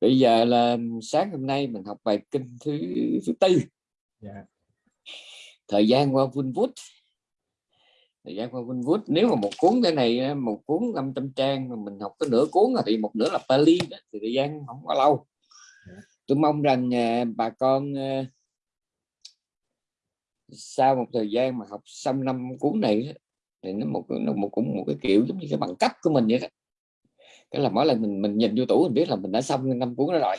bây giờ là sáng hôm nay mình học bài kinh thứ thứ tư yeah. thời gian qua vun vút thời gian qua vun vút nếu mà một cuốn cái này một cuốn 500 trang mà mình học có nửa cuốn thì một nửa là Pali đó, thì thời gian không quá lâu yeah. tôi mong rằng à, bà con à, sau một thời gian mà học xong năm cuốn này thì nó một nó một cũng một cái kiểu giống như cái bằng cấp của mình vậy đó cái là mỗi lần mình mình nhìn vô tủ mình biết là mình đã xong năm cuốn đó rồi.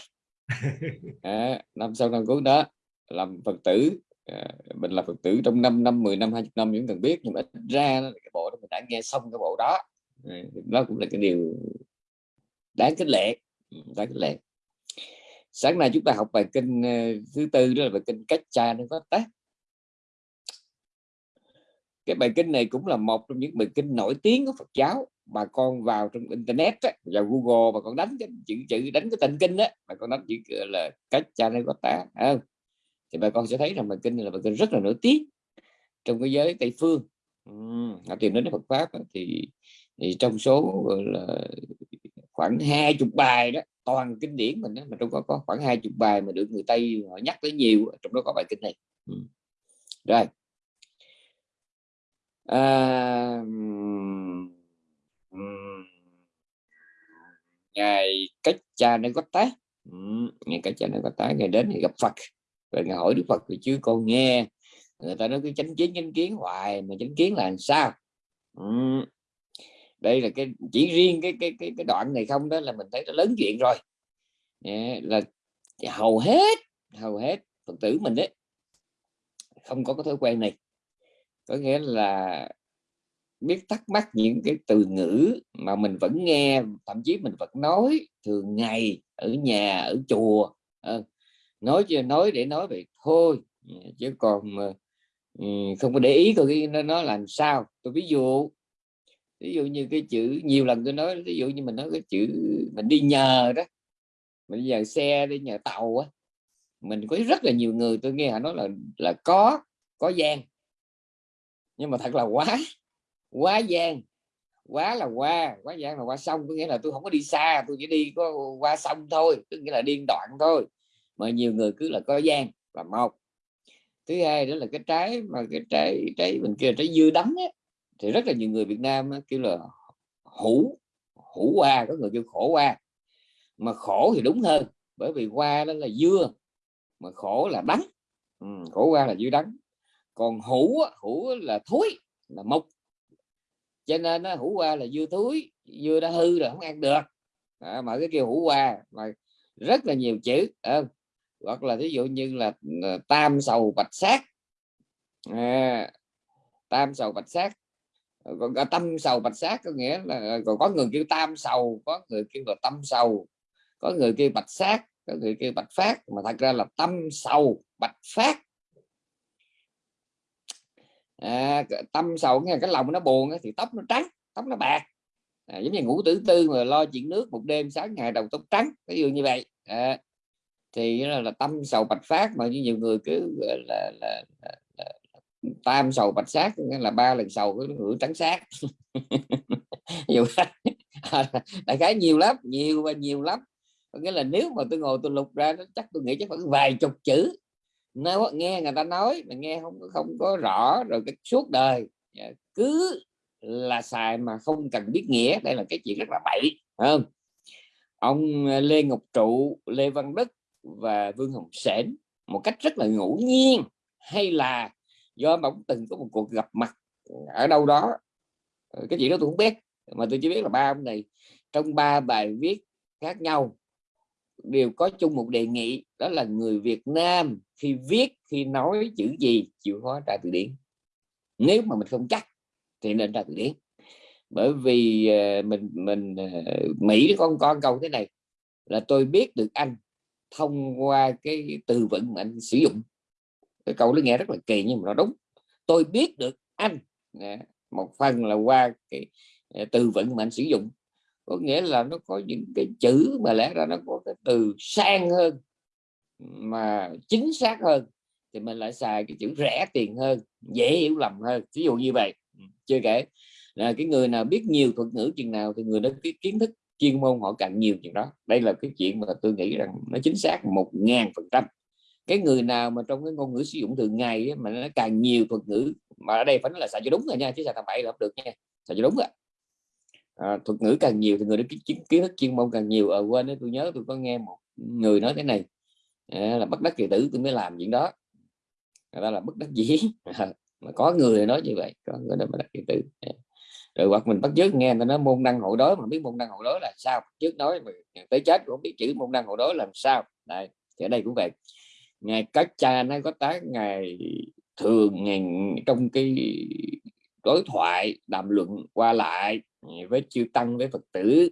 À, năm sau năm cuốn đó làm phật tử à, mình là phật tử trong 5 năm 10 năm 20 năm những cần biết nhưng mà ít ra đó, cái bộ đó mình đã nghe xong cái bộ đó. À, đó cũng là cái điều đáng kính lệ ừ, đáng kính lệ. Sáng nay chúng ta học bài kinh uh, thứ tư đó là bài kinh cách cha nó có tác cái bài kinh này cũng là một trong những bài kinh nổi tiếng của Phật giáo bà con vào trong internet á, vào Google bà con đánh cái chữ chữ đánh cái tên kinh á bà con đánh chữ là cách cha này có tá không? Thì bà con sẽ thấy rằng bài kinh là bài kinh rất là nổi tiếng trong cái giới Tây phương. Họ tìm đến Phật pháp á, thì, thì trong số là khoảng hai chục bài đó toàn kinh điển mình đó, mà trong có có khoảng hai chục bài mà được người Tây họ nhắc tới nhiều trong đó có bài kinh này. Rồi. À, ngày cách cha nên có tá. Ngày cách cha nên có tá, ngày đến thì gặp Phật. Rồi ngày hỏi Đức Phật thì chứ con nghe. Người ta nói cái chánh kiến chánh kiến hoài, mà chánh kiến là làm sao? Đây là cái, chỉ riêng cái cái cái cái đoạn này không đó là mình thấy nó lớn chuyện rồi. Là hầu hết hầu hết phật tử mình đấy không có cái thói quen này. Có nghĩa là biết thắc mắc những cái từ ngữ mà mình vẫn nghe thậm chí mình vẫn nói thường ngày ở nhà ở chùa. Ờ, nói chưa nói để nói vậy thôi chứ còn ừ, không có để ý coi nó, nó làm sao. Tôi ví dụ ví dụ như cái chữ nhiều lần tôi nói ví dụ như mình nói cái chữ mình đi nhờ đó mình đi nhờ xe đi nhờ tàu á mình có rất là nhiều người tôi nghe họ nói là là có có gian. Nhưng mà thật là quá quá giang, quá là qua. Quá giang là qua sông có nghĩa là tôi không có đi xa tôi chỉ đi có qua sông thôi tức nghĩa là điên đoạn thôi. Mà nhiều người cứ là có giang là một. Thứ hai đó là cái trái mà cái trái trái mình kia trái dưa đắng ấy, thì rất là nhiều người Việt Nam ấy, kêu là hủ hủ qua có người kêu khổ qua. Mà khổ thì đúng hơn bởi vì qua đó là dưa mà khổ là đắng. Ừ, khổ qua là dưa đắng. Còn hủ hủ là thối là mộc cho nên nó hủ qua là dưa thúi dưa đã hư rồi không ăn được. À, mà cái kêu hủ qua mà rất là nhiều chữ à, hoặc là ví dụ như là ờ, tam sầu bạch sát. À, tam sầu bạch sát. Còn à, tâm sầu bạch sát có nghĩa là ờ, còn có người kêu tam sầu có người kêu là tâm sầu có người kêu bạch sát có người kêu bạch phát. Mà thật ra là tâm sầu bạch phát à, tâm sầu nghe cái lòng nó buồn thì tóc nó trắng tóc nó bạc. À, giống như ngủ tử tư mà lo chuyện nước một đêm sáng ngày đầu tóc trắng ví dụ như vậy. À, thì là, là tâm sầu bạch phát mà như nhiều người cứ là, là, là, là tam sầu bạch sát là ba lần sầu cái ngữ trắng sát. Nhiều đại khái nhiều lắm nhiều và nhiều lắm. Nghĩa là nếu mà tôi ngồi tôi lục ra chắc tôi nghĩ chắc phải vài chục chữ nếu nghe người ta nói mà nghe không không có rõ rồi cái suốt đời dạ, cứ là xài mà không cần biết nghĩa, đây là cái chuyện rất là bậy không? Ông ờ, Lê Ngọc Trụ, Lê Văn Đức và Vương Hồng Sển một cách rất là ngẫu nhiên hay là do ông từng có một cuộc gặp mặt ở đâu đó. Ừ, cái chuyện đó tôi không biết, mà tôi chỉ biết là ba ông này trong ba bài viết khác nhau đều có chung một đề nghị, đó là người Việt Nam khi viết, khi nói chữ gì chịu khó tra từ điển. Nếu mà mình không chắc thì nên tra từ điển. Bởi vì ờ, mình mình ờ, Mỹ con con câu thế này là tôi biết được anh thông qua cái từ vựng mà anh sử dụng. Cái câu nó nghe rất là kỳ nhưng mà nó đúng. Tôi biết được anh. Một phần là qua cái ờ, từ vựng mà anh sử dụng có nghĩa là nó có những cái chữ mà lẽ ra nó có cái từ sang hơn, mà chính xác hơn, thì mình lại xài cái chữ rẻ tiền hơn, dễ hiểu lầm hơn ví dụ như vậy. Ừ, chưa kể là cái người nào biết nhiều thuật ngữ chừng nào thì người đó cái kiến thức chuyên môn họ càng nhiều chuyện đó. Đây là cái chuyện mà tôi nghĩ rằng nó chính xác một ngàn phần trăm. Cái người nào mà trong cái ngôn ngữ sử dụng thường ngày mà nó càng nhiều thuật ngữ, mà ở đây phải nói là xài cho đúng rồi nha, chứ xài thằng bậy là không được nha, xài cho đúng rồi à, thuật ngữ càng nhiều thì người đó kiến, kiến thức chuyên môn càng nhiều. Ở à, quên đấy tôi nhớ tôi có nghe một người nói thế này. À, là bất đắc kỳ tử tôi mới làm chuyện đó. Người ta là bất đắc dĩ. Mà có người nói như vậy có người nói bất đắc kỳ tử. À, rồi hoặc mình bắt chước nghe người ta nói môn đăng hộ đối mà biết môn đăng hộ đối là sao? Trước nói mà tới chết cũng biết chữ môn đăng hộ đối làm sao. Đây thì ở đây cũng vậy. Ngài các cha nó có tác ngày thường ngày trong cái đối thoại đàm luận qua lại ừ, với chư tăng với phật tử.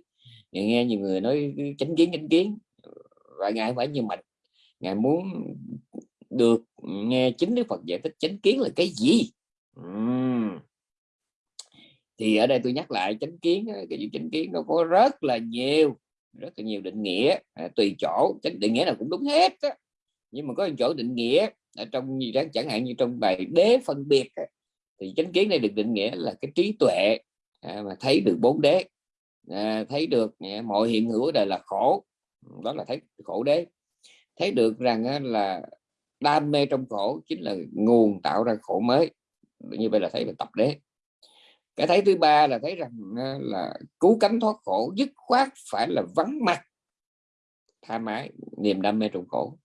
Nghe nhiều người nói ừ, chánh kiến chánh kiến. Và ngài phải như mình. Ngài muốn được nghe chính đức phật giải thích chánh kiến là cái gì? Uhm. thì ở đây tôi nhắc lại chánh kiến cái gì chánh kiến nó có rất là nhiều rất là nhiều định nghĩa. À, tùy chỗ chánh định nghĩa nào cũng đúng hết á. nhưng mà có chỗ định nghĩa ở trong gì đó chẳng hạn như trong bài đế phân biệt á, thì chánh kiến này được định nghĩa là cái trí tuệ à, mà thấy được bốn đế. À, thấy được à, mọi hiện hữu đời là khổ. Đó là thấy khổ đế. Thấy được rằng á, là đam mê trong khổ chính là nguồn tạo ra khổ mới. Như vậy là thấy về tập đế. Cái thấy thứ ba là thấy rằng là cứu cánh thoát khổ dứt khoát phải là vắng mặt tha mái niềm đam mê trong khổ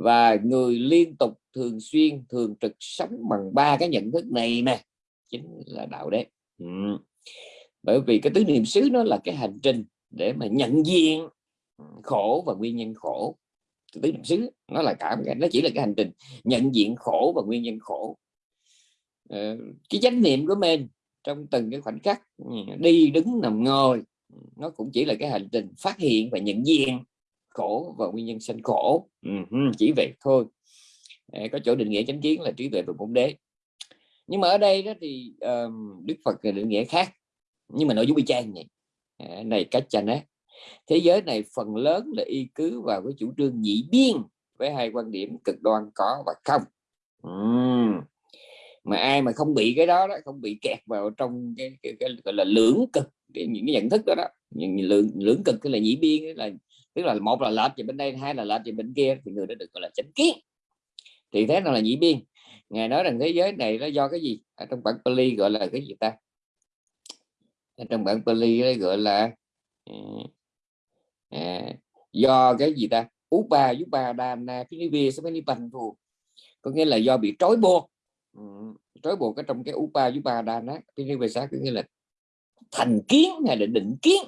và người liên tục thường xuyên thường trực sống bằng ba cái nhận thức này nè chính là đạo đế. Ừ. bởi vì cái tứ niệm xứ nó là cái hành trình để mà nhận diện khổ và nguyên nhân khổ. Tứ niệm xứ nó là cả cái nó chỉ là cái hành trình nhận diện khổ và nguyên nhân khổ. Ờ, cái chánh niệm của mình trong từng cái khoảnh khắc ừ, đi đứng nằm ngồi nó cũng chỉ là cái hành trình phát hiện và nhận diện khổ và nguyên nhân sanh khổ ừ, chỉ vậy thôi. À, có chỗ định nghĩa chánh kiến là trí tuệ và bốn đế. Nhưng mà ở đây đó thì um, đức phật định nghĩa khác nhưng mà nội dung y chang vậy. À, này cách chanh á thế giới này phần lớn là y cứ vào cái chủ trương nhị biên với hai quan điểm cực đoan có và không. Uhm. mà ai mà không bị cái đó đó không bị kẹt vào trong cái, cái, cái gọi là lưỡng cực cái, những cái nhận thức đó đó những lưỡng lưỡng cực cái là nhị biên là tức là một là lệch về bên đây hai là lệch về bên kia thì người đó được gọi là chánh kiến. Thì thế nào là nhị biên? Ngài nói rằng thế giới này nó do cái gì? Ở trong bản Pali gọi là cái gì ta? Ở trong bản Pali gọi là ừ, à, do cái gì ta? Upa Yupa Dana Pinivi Samanipantu có nghĩa là do bị trói buộc. Ừ, trói buộc ở trong cái Upa Yupa Dana Pinivi có nghĩa là thành kiến hay là định kiến.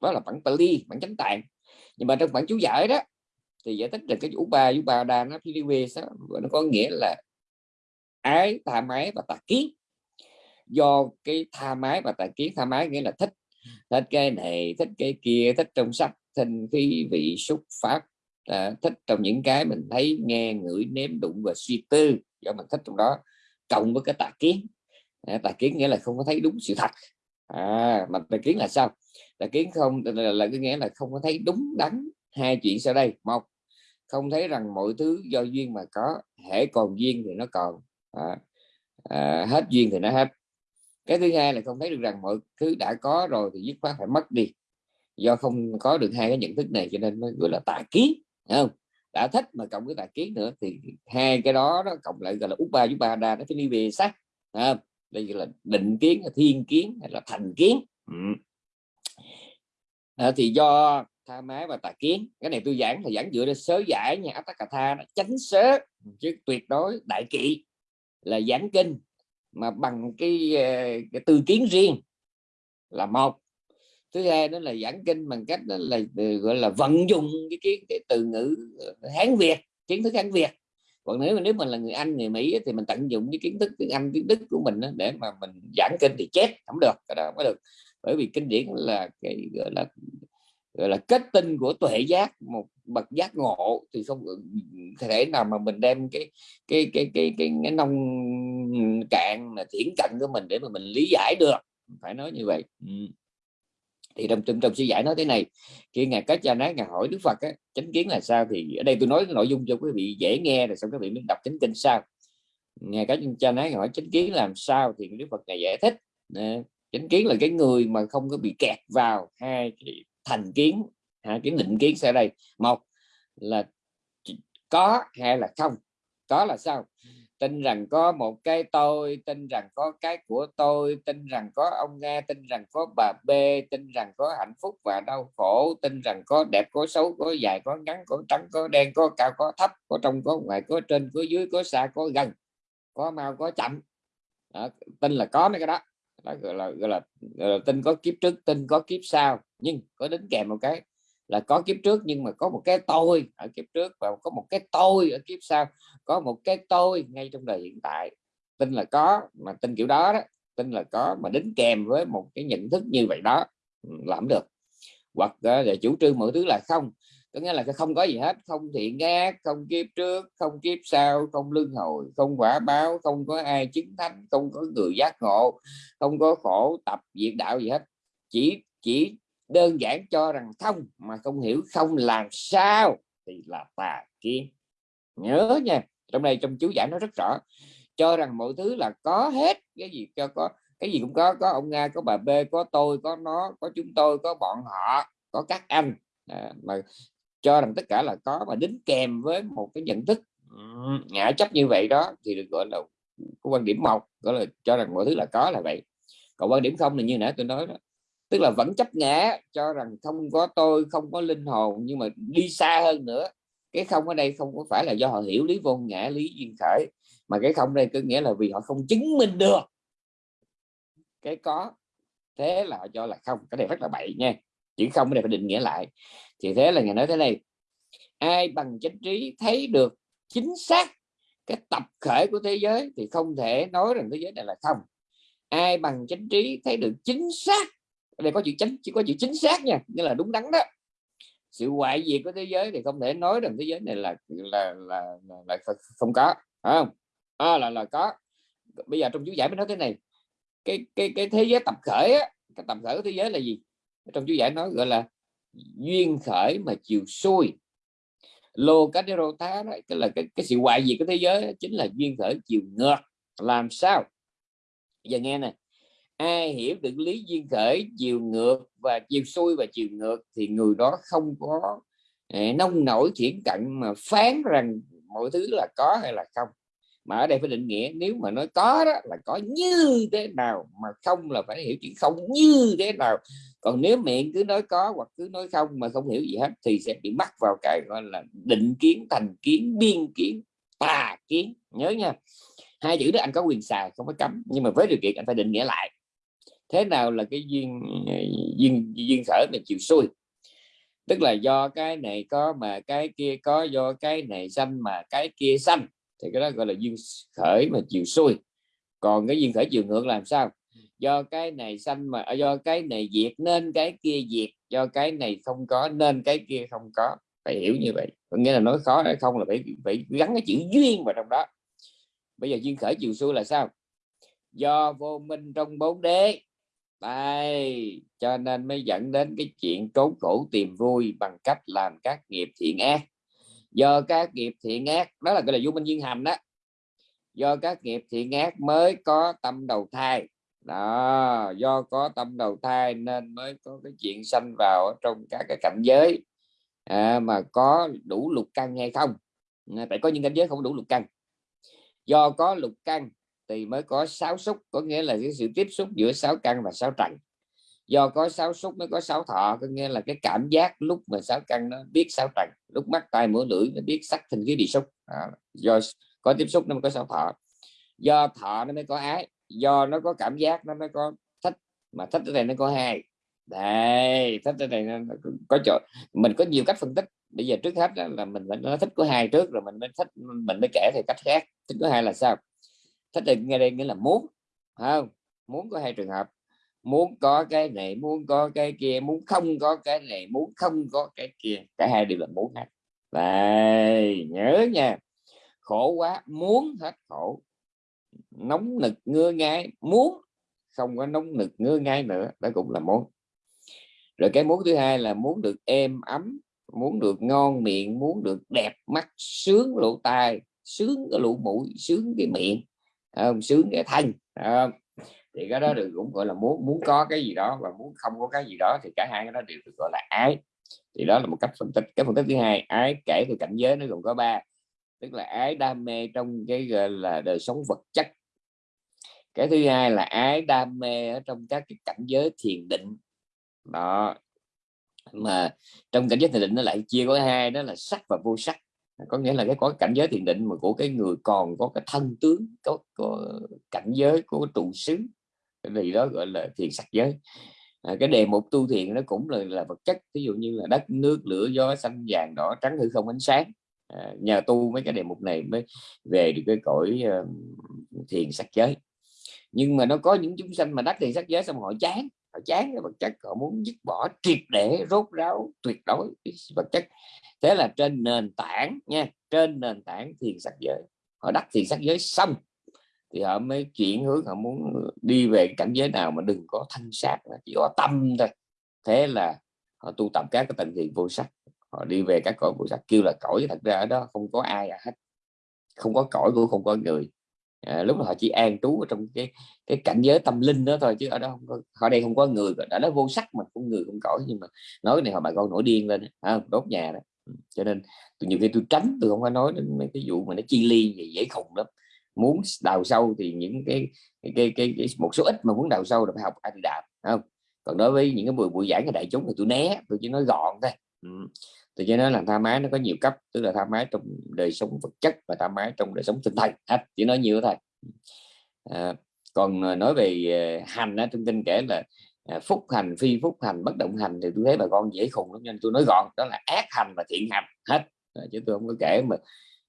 Đó là bản Pali bản chánh tạng nhưng mà trong bản chú giải đó thì giải thích là cái vũ ba vũ ba đa nó có nghĩa là ái tha mái và tà kiến. Do cái tha mái và tà kiến tha mái nghĩa là thích. Thích cái này thích cái kia thích trong sách thanh khí vị xúc pháp. À, thích trong những cái mình thấy nghe ngửi nếm đụng và suy tư. Do mình thích trong đó cộng với cái tà kiến. À, tà kiến nghĩa là không có thấy đúng sự thật. À, mà tà kiến là sao? Là kiến không là, là cái nghĩa là không có thấy đúng đắn hai chuyện sau đây. Một không thấy rằng mọi thứ do duyên mà có hễ còn duyên thì nó còn. À, à, hết duyên thì nó hết. Cái thứ hai là không thấy được rằng mọi thứ đã có rồi thì dứt khoát phải mất đi. Do không có được hai cái nhận thức này cho nên mới gọi là tà kiến không? Đã thích mà cộng với tà kiến nữa thì hai cái đó nó cộng lại gọi là út ba đa nó phải đi về sát à, đây là định kiến thiên kiến hay là thành kiến. Ừ à, thì do tha mái và tà kiến cái này tôi giảng là giảng dựa trên sớ giải nha Atthakatha nó tránh sớ chứ tuyệt đối đại kỵ là giảng kinh mà bằng cái ờ, cái tư kiến riêng là một. Thứ hai đó là giảng kinh bằng cách đó là ờ, gọi là vận dụng cái, cái, cái từ ngữ hán việt kiến thức hán việt. Còn nếu mà nếu mình là người anh người mỹ thì mình tận dụng cái kiến thức tiếng anh tiếng đức của mình để mà mình giảng kinh thì chết không được cái đó không có được bởi vì kinh điển là cái gọi là gọi là kết tinh của tuệ giác một bậc giác ngộ thì không thể nào mà mình đem cái cái cái cái cái, cái nông cạn mà thiển cận của mình để mà mình lý giải được. Phải nói như vậy. Ừ. thì trong trong trong suy giải nói thế này khi ngài cách cha nói ngài hỏi đức phật á, chánh kiến là sao? Thì ở đây tôi nói nội dung cho quý vị dễ nghe rồi xong các vị mới đọc chánh kinh sao ngài cách cha nói ngài hỏi chánh kiến làm sao? Thì đức phật ngài giải thích chánh kiến là cái người mà không có bị kẹt vào hai cái thành kiến hai cái định kiến sẽ đây. Một là có hay là không? Có là sao? Tin rằng có một cái tôi tin rằng có cái của tôi tin rằng có ông nghe tin rằng có bà b tin rằng có hạnh phúc và đau khổ tin rằng có đẹp có xấu có dài có ngắn có trắng có đen có cao có thấp có trong có ngoài có trên có dưới có xa có gần có mau có chậm. Đó, tin là có mấy cái đó đó gọi là, gọi là gọi là tin có kiếp trước tin có kiếp sau. Nhưng có đính kèm một cái là có kiếp trước nhưng mà có một cái tôi ở kiếp trước và có một cái tôi ở kiếp sau. Có một cái tôi ngay trong đời hiện tại. Tin là có mà tin kiểu đó đó tin là có mà đính kèm với một cái nhận thức như vậy đó ừ, làm được. Hoặc ờ, là chủ trương mọi thứ là không có nghĩa là không có gì hết không thiện ác không kiếp trước không kiếp sau không luân hồi không quả báo không có ai chứng thánh không có người giác ngộ không có khổ tập diệt đạo gì hết. Chỉ chỉ đơn giản cho rằng không mà không hiểu không làm sao thì là tà kiến. Nhớ nha trong này trong chú giải nó rất rõ. Cho rằng mọi thứ là có hết cái gì cho có cái gì cũng có có ông nga có bà b có tôi có nó có chúng tôi có bọn họ có các anh. À, mà cho rằng tất cả là có mà đính kèm với một cái nhận thức ngã chấp như vậy đó thì được gọi là có quan điểm một gọi là cho rằng mọi thứ là có là vậy. Còn quan điểm không là như nãy tôi nói đó, tức là vẫn chấp ngã, cho rằng không có tôi, không có linh hồn nhưng mà đi xa hơn nữa. Cái không ở đây không có phải là do họ hiểu lý vô ngã, lý duyên khởi, mà cái không đây có nghĩa là vì họ không chứng minh được cái có, thế là họ cho là không. Cái này rất là bậy nha chữ không cái này phải định nghĩa lại. Thì thế là ngài nói thế này ai bằng chánh trí thấy được chính xác cái tập khởi của thế giới thì không thể nói rằng thế giới này là không. Ai bằng chánh trí thấy được chính xác đây có chữ chánh chỉ có chữ chính xác nha nghĩa là đúng đắn đó. Sự hoại diệt của thế giới thì không thể nói rằng thế giới này là là là, là, là không có không? À, là là có. Bây giờ trong chú giải mới nói thế này cái cái cái thế giới tập khởi á, cái tập khởi của thế giới là gì? Trong chú giải nói gọi là duyên khởi mà chiều xuôi lô cá đê rô tá đó cái là cái, cái sự hoại diệt của thế giới chính là duyên khởi chiều ngược. Làm sao? Giờ nghe này ai hiểu được lý duyên khởi chiều ngược và chiều xuôi và chiều ngược thì người đó không có nông nổi thiển cận mà phán rằng mọi thứ là có hay là không mà ở đây phải định nghĩa, nếu mà nói có đó, là có như thế nào mà không là phải hiểu chuyện không như thế nào. Còn nếu miệng cứ nói có hoặc cứ nói không mà không hiểu gì hết, thì sẽ bị mắc vào cái gọi là định kiến, thành kiến, biên kiến, tà kiến. Nhớ nha, hai chữ đó anh có quyền xài, không có cấm. Nhưng mà với điều kiện anh phải định nghĩa lại. Thế nào là cái duyên ờ, duyên duyên khởi mà chịu xuôi tức là do cái này có mà cái kia có, do cái này xanh mà cái kia xanh thì cái đó gọi là duyên khởi mà chiều xuôi. Còn cái duyên khởi chiều ngược làm sao? Do cái này xanh mà à, do cái này diệt nên cái kia diệt, do cái này không có nên cái kia không có. Phải hiểu như vậy. Có nghĩa là nói khó hay không là phải phải gắn cái chữ duyên vào trong đó. Bây giờ duyên khởi chiều xuôi là sao? Do vô minh trong bốn đế. Đây, cho nên mới dẫn đến cái chuyện trốn khổ tìm vui bằng cách làm các nghiệp thiện ác do các nghiệp thiện ác đó là cái là vô minh duyên hành đó. Do các nghiệp thiện ác mới có tâm đầu thai. Đó do có tâm đầu thai nên mới có cái chuyện sanh vào trong các cái cảnh giới à, mà có đủ lục căn hay không. À, Phải có những cảnh giới không đủ lục căn. Do có lục căn thì mới có sáu xúc có nghĩa là cái sự tiếp xúc giữa sáu căn và sáu trần do có sáu xúc mới có sáu thọ có nghĩa là cái cảm giác lúc mà sáu căn nó biết sáu trần lúc mắt tai mũi lưỡi nó biết sắc thình khí địa xúc à, do có tiếp xúc nó mới có sáu thọ. Do thọ nó mới có ái do nó có cảm giác nó mới có thích mà thích ở đây nó có hai. Đây thích ở đây nó có chỗ mình có nhiều cách phân tích. Bây giờ trước hết là mình nói thích có hai trước rồi mình mới thích mình mới kể theo cách khác. Thích có hai là sao? Thích là nghe đây nghĩa là muốn không? Muốn có hai trường hợp muốn có cái này, muốn có cái kia, muốn không có cái này, muốn không có cái kia. Cả hai đều là muốn hết. Vậy nhớ nha. Khổ quá, muốn hết khổ. Nóng nực ngưa ngai muốn, không có nóng nực ngưa ngai nữa. Đó cũng là muốn. Rồi cái muốn thứ hai là muốn được êm ấm, muốn được ngon miệng, muốn được đẹp mắt, sướng lỗ tai, sướng cái lỗ mũi, sướng cái miệng. Không? sướng cái thanh không? Thì cái đó được cũng gọi là muốn muốn có cái gì đó và muốn không có cái gì đó thì cả hai cái đó đều được gọi là ái. Thì đó là một cách phân tích. Cái phân tích thứ hai ái kể từ cảnh giới nó gồm có ba tức là ái đam mê trong cái gọi là đời sống vật chất. Cái thứ hai là ái đam mê ở trong các cái cảnh giới thiền định. Đó. Mà trong cảnh giới thiền định nó lại chia có hai đó là sắc và vô sắc. Có nghĩa là cái có cảnh giới thiền định mà của cái người còn có cái thân tướng có, có cảnh giới của trụ xứ thì đó gọi là thiền sắc giới. À, cái đề mục tu thiền nó cũng là, là vật chất ví dụ như là đất nước lửa gió xanh vàng đỏ trắng hư không ánh sáng. À, nhờ tu mấy cái đề mục này mới về được cái cõi uh, thiền sắc giới. Nhưng mà nó có những chúng sanh mà đắc thiền sắc giới xong họ chán họ chán cái vật chất họ muốn dứt bỏ triệt để rốt ráo tuyệt đối vật chất. Thế là trên nền tảng nha trên nền tảng thiền sắc giới. Họ đắc thiền sắc giới xong thì họ mới chuyển hướng họ muốn đi về cảnh giới nào mà đừng có thanh sát chỉ có tâm thôi. Thế là họ tu tập các cái tầng thiền vô sắc họ đi về các cõi vô sắc kêu là cõi thật ra ở đó không có ai hết. Không có cõi cũng không có người. À, lúc đó họ chỉ an trú ở trong cái cái cảnh giới tâm linh đó thôi chứ ở đó không có, họ đây không có người. Ở đó vô sắc mà không người không cõi nhưng mà nói cái này họ bà con nổi điên lên à, đốt nhà đó. Ừ, cho nên nhiều khi tôi tránh tôi không có nói đến mấy cái vụ mà nó chi ly gì dễ khùng lắm muốn đào sâu thì những cái cái, cái, cái, cái một số ít mà muốn đào sâu là phải học ai đạp không? Còn đối với những cái buổi buổi giảng của đại chúng thì tôi né tôi chỉ nói gọn thôi. Ừ. tôi chỉ nói là tha mái nó có nhiều cấp tức là tha mái trong đời sống vật chất và tha mái trong đời sống tinh thần hết chỉ nói nhiều thôi. À, còn à, nói về à, hành á trong kinh kể là à, phúc hành phi phúc hành bất động hành thì tôi thấy bà con dễ khùng lắm nên tôi nói gọn đó là ác hành và thiện hành hết. Chứ tôi không có kể mà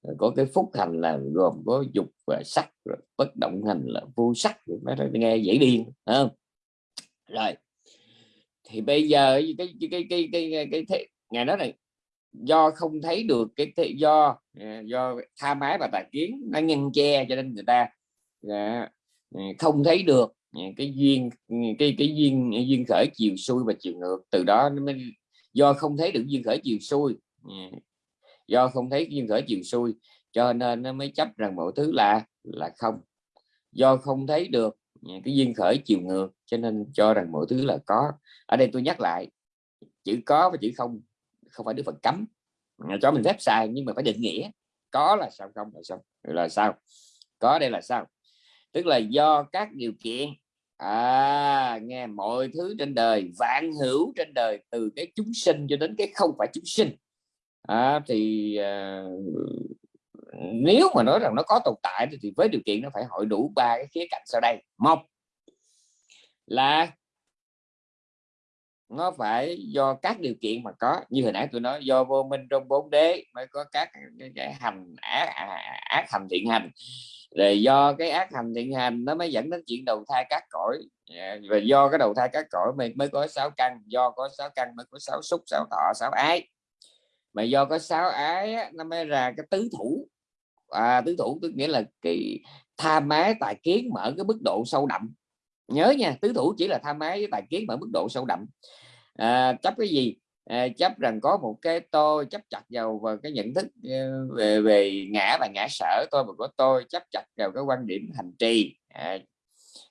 Ờ, có cái phúc hành là gồm có dục và sắc rồi bất động hành là vô sắc nó nghe dễ điên không? Rồi thì bây giờ cái cái cái cái cái, cái, cái ngày đó này do không thấy được cái do à, do tha mái và tà kiến nó ngăn che cho nên người ta à, à, không thấy được cái duyên cái cái duyên duyên khởi chiều xuôi và chiều ngược từ đó nó mới do không thấy được duyên khởi chiều xuôi do không thấy duyên khởi chiều xuôi, cho nên nó mới chấp rằng mọi thứ là là không. Do không thấy được à, cái duyên khởi chiều ngược, cho nên cho rằng mọi thứ là có. Ở đây tôi nhắc lại, chữ có và chữ không không phải đức phật cấm. Cho mình phép xài nhưng mà phải định nghĩa, có là sao, không là sao là sao? Có đây là sao? Tức là do các điều kiện à nghe mọi thứ trên đời, vạn hữu trên đời, từ cái chúng sinh cho đến cái không phải chúng sinh à, thì à, nếu mà nói rằng nó có tồn tại thì với điều kiện nó phải hội đủ ba cái khía cạnh sau đây. Một là nó phải do các điều kiện mà có. Như hồi nãy tôi nói do vô minh trong bốn đế mới có các cái, cái hành ác, ác hành thiện hành. Rồi do cái ác hành thiện hành nó mới dẫn đến chuyện đầu thai các cõi. Dạ, và do cái đầu thai các cõi mới mới có sáu căn do có sáu căn mới có sáu xúc sáu thọ sáu ái mà do có sáu ái á, nó mới ra cái tứ thủ. À, tứ thủ tức nghĩa là cái tham ái tài kiến mở cái mức độ sâu đậm. Nhớ nha tứ thủ chỉ là tham ái với tài kiến mở mức độ sâu đậm. À, chấp cái gì? À, chấp rằng có một cái tôi chấp chặt vào và cái nhận thức ờ, về về ngã và ngã sở tôi và có tôi chấp chặt vào cái quan điểm hành trì. À,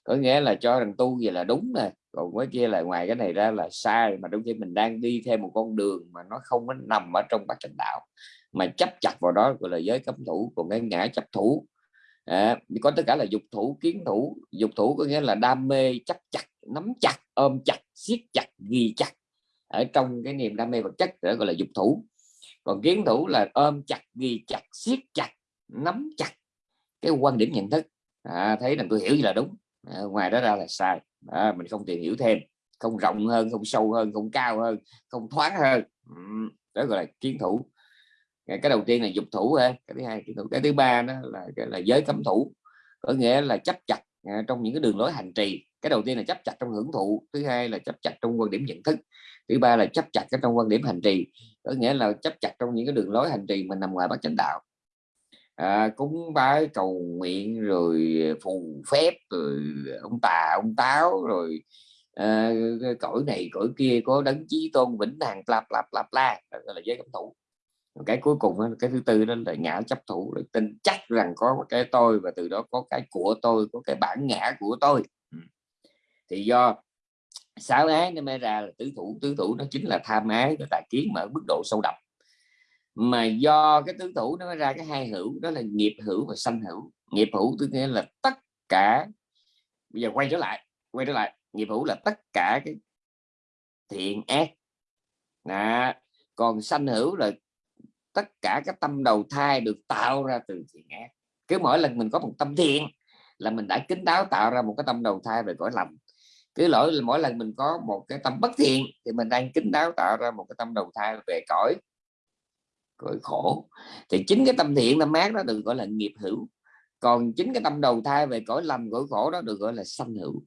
có nghĩa là cho rằng tu gì là đúng nè còn cái kia là ngoài cái này ra là sai mà đôi khi mình đang đi theo một con đường mà nó không có nằm ở trong bát chánh đạo mà chấp chặt vào đó gọi là giới cấm thủ còn cái ngã chấp thủ. À, có tất cả là dục thủ kiến thủ. Dục thủ có nghĩa là đam mê chấp chặt nắm chặt ôm chặt siết chặt ghi chặt ở trong cái niềm đam mê vật chất đó gọi là dục thủ. Còn kiến thủ là ôm chặt ghi chặt siết chặt nắm chặt cái quan điểm nhận thức. À, thấy rằng tôi hiểu như là đúng. À, ngoài đó ra là sai à, mình không tìm hiểu thêm không rộng hơn không sâu hơn không cao hơn không thoáng hơn. Đó gọi là kiến thủ. Cái đầu tiên là dục thủ cái thứ hai kiến thủ. Cái thứ ba đó là cái là giới cấm thủ có nghĩa là chấp chặt à, trong những cái đường lối hành trì. Cái đầu tiên là chấp chặt trong hưởng thụ thứ hai là chấp chặt trong quan điểm nhận thức thứ ba là chấp chặt cái trong quan điểm hành trì. Có nghĩa là chấp chặt trong những cái đường lối hành trì mình nằm ngoài bát chánh đạo à, cúng bái cầu nguyện rồi ờ, phù phép rồi ờ, ông tà ông táo rồi à, cõi này cõi kia có đấng chí tôn vĩnh hằng lạp lạp lạp la là giới cấm thủ. Cái cuối cùng cái thứ tư đó là ngã chấp thủ là tin chắc rằng có cái tôi và từ đó có cái của tôi có cái bản ngã của tôi. Ừ. Thì do sáu ái nó mới ra là tứ thủ tứ thủ nó chính là tham ái nó tài kiến mà ở mức độ sâu đậm mà do cái tứ thủ nó mới ra cái hai hữu, đó là nghiệp hữu và sanh hữu. Nghiệp hữu tức nghĩa là tất cả, bây giờ quay trở lại, quay trở lại. Nghiệp hữu là tất cả cái thiện ác. Đó. còn sanh hữu là tất cả các tâm đầu thai được tạo ra từ thiện ác. Cứ mỗi lần mình có một tâm thiện là mình đã kính đáo tạo ra một cái tâm đầu thai về cõi lầm cứ lỗi mỗi lần mình có một cái tâm bất thiện thì mình đang kính đáo tạo ra một cái tâm đầu thai về cõi cõi khổ. Thì chính cái tâm thiện tâm ác đó được gọi là nghiệp hữu. Còn chính cái tâm đầu thai về cõi lầm cõi khổ đó được gọi là sanh hữu.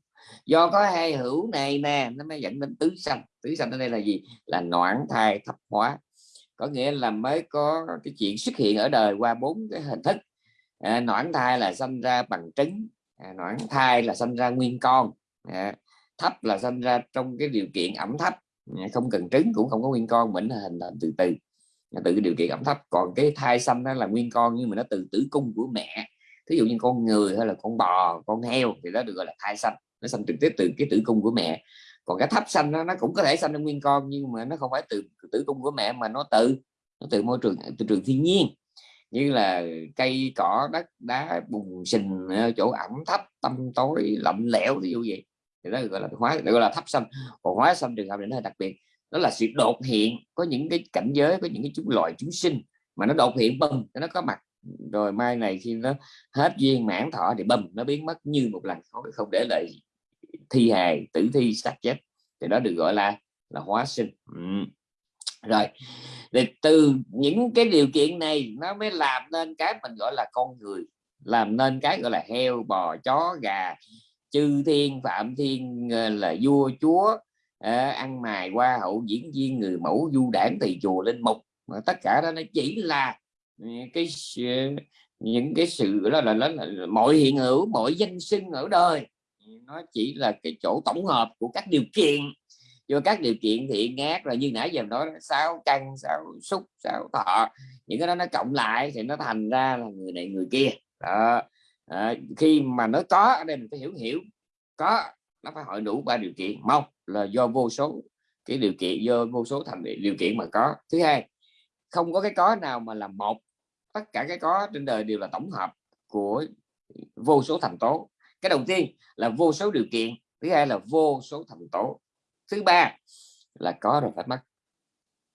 Do có hai hữu này nè nó mới dẫn đến tứ sanh. Tứ sanh ở đây là gì? Là noãn thai thập hóa. Có nghĩa là mới có cái chuyện xuất hiện ở đời qua bốn cái hình thức. À, noãn thai là sinh ra bằng trứng. À, noãn thai là sinh ra nguyên con. À, thấp là sinh ra trong cái điều kiện ẩm thấp. À, không cần trứng cũng không có nguyên con mình hình thành từ từ từ tự điều kiện ẩm thấp. Còn cái thai xanh đó là nguyên con nhưng mà nó từ tử cung của mẹ. Thí dụ như con người hay là con bò con heo thì đó được gọi là thai xanh. Nó sinh trực tiếp từ cái tử cung của mẹ. Còn cái thấp xanh nó, nó cũng có thể sinh ra nguyên con nhưng mà nó không phải từ tử cung của mẹ mà nó từ nó từ môi trường từ trường thiên nhiên. Như là cây cỏ đất đá bùn sình ờ, chỗ ẩm thấp tâm tối lạnh lẽo ví dụ vậy. Thì đó gọi là hóa gọi là thấp xanh. Còn hóa xanh trường hợp này nó hơi đặc biệt đó là sự đột hiện có những cái cảnh giới có những cái chúng loài chúng sinh mà nó đột hiện bầm nó có mặt. Rồi mai này khi nó hết duyên mãn thọ thì bầm nó biến mất như một lần, không không để lại thi hài, tử thi xác chết. Thì đó được gọi là là hóa sinh. Ừ. rồi, thì từ những cái điều kiện này nó mới làm nên cái mình gọi là con người, làm nên cái gọi là heo, bò, chó, gà, chư thiên, phạm thiên ờ, là vua, chúa à, ăn mài qua hậu diễn viên người mẫu du đảng thầy chùa linh mục mà tất cả đó nó chỉ là ừ, cái những cái sự đó là, là, là, là mọi hiện hữu mọi danh sinh ở đời. Nó chỉ là cái chỗ tổng hợp của các điều kiện. Do các điều kiện thiện ác là như nãy giờ nói sáu căn sáu xúc sáu thọ. Những cái đó nó cộng lại thì nó thành ra là người này người kia. Đó. À, khi mà nó có ở đây mình phải hiểu hiểu. Có nó phải hội đủ ba điều kiện. Mong là do vô số cái điều kiện do vô số thành điều kiện mà có. Thứ hai không có cái có nào mà là một tất cả cái có trên đời đều là tổng hợp của vô số thành tố. Cái đầu tiên là vô số điều kiện thứ hai là vô số thành tố. Thứ ba là có rồi phải mất.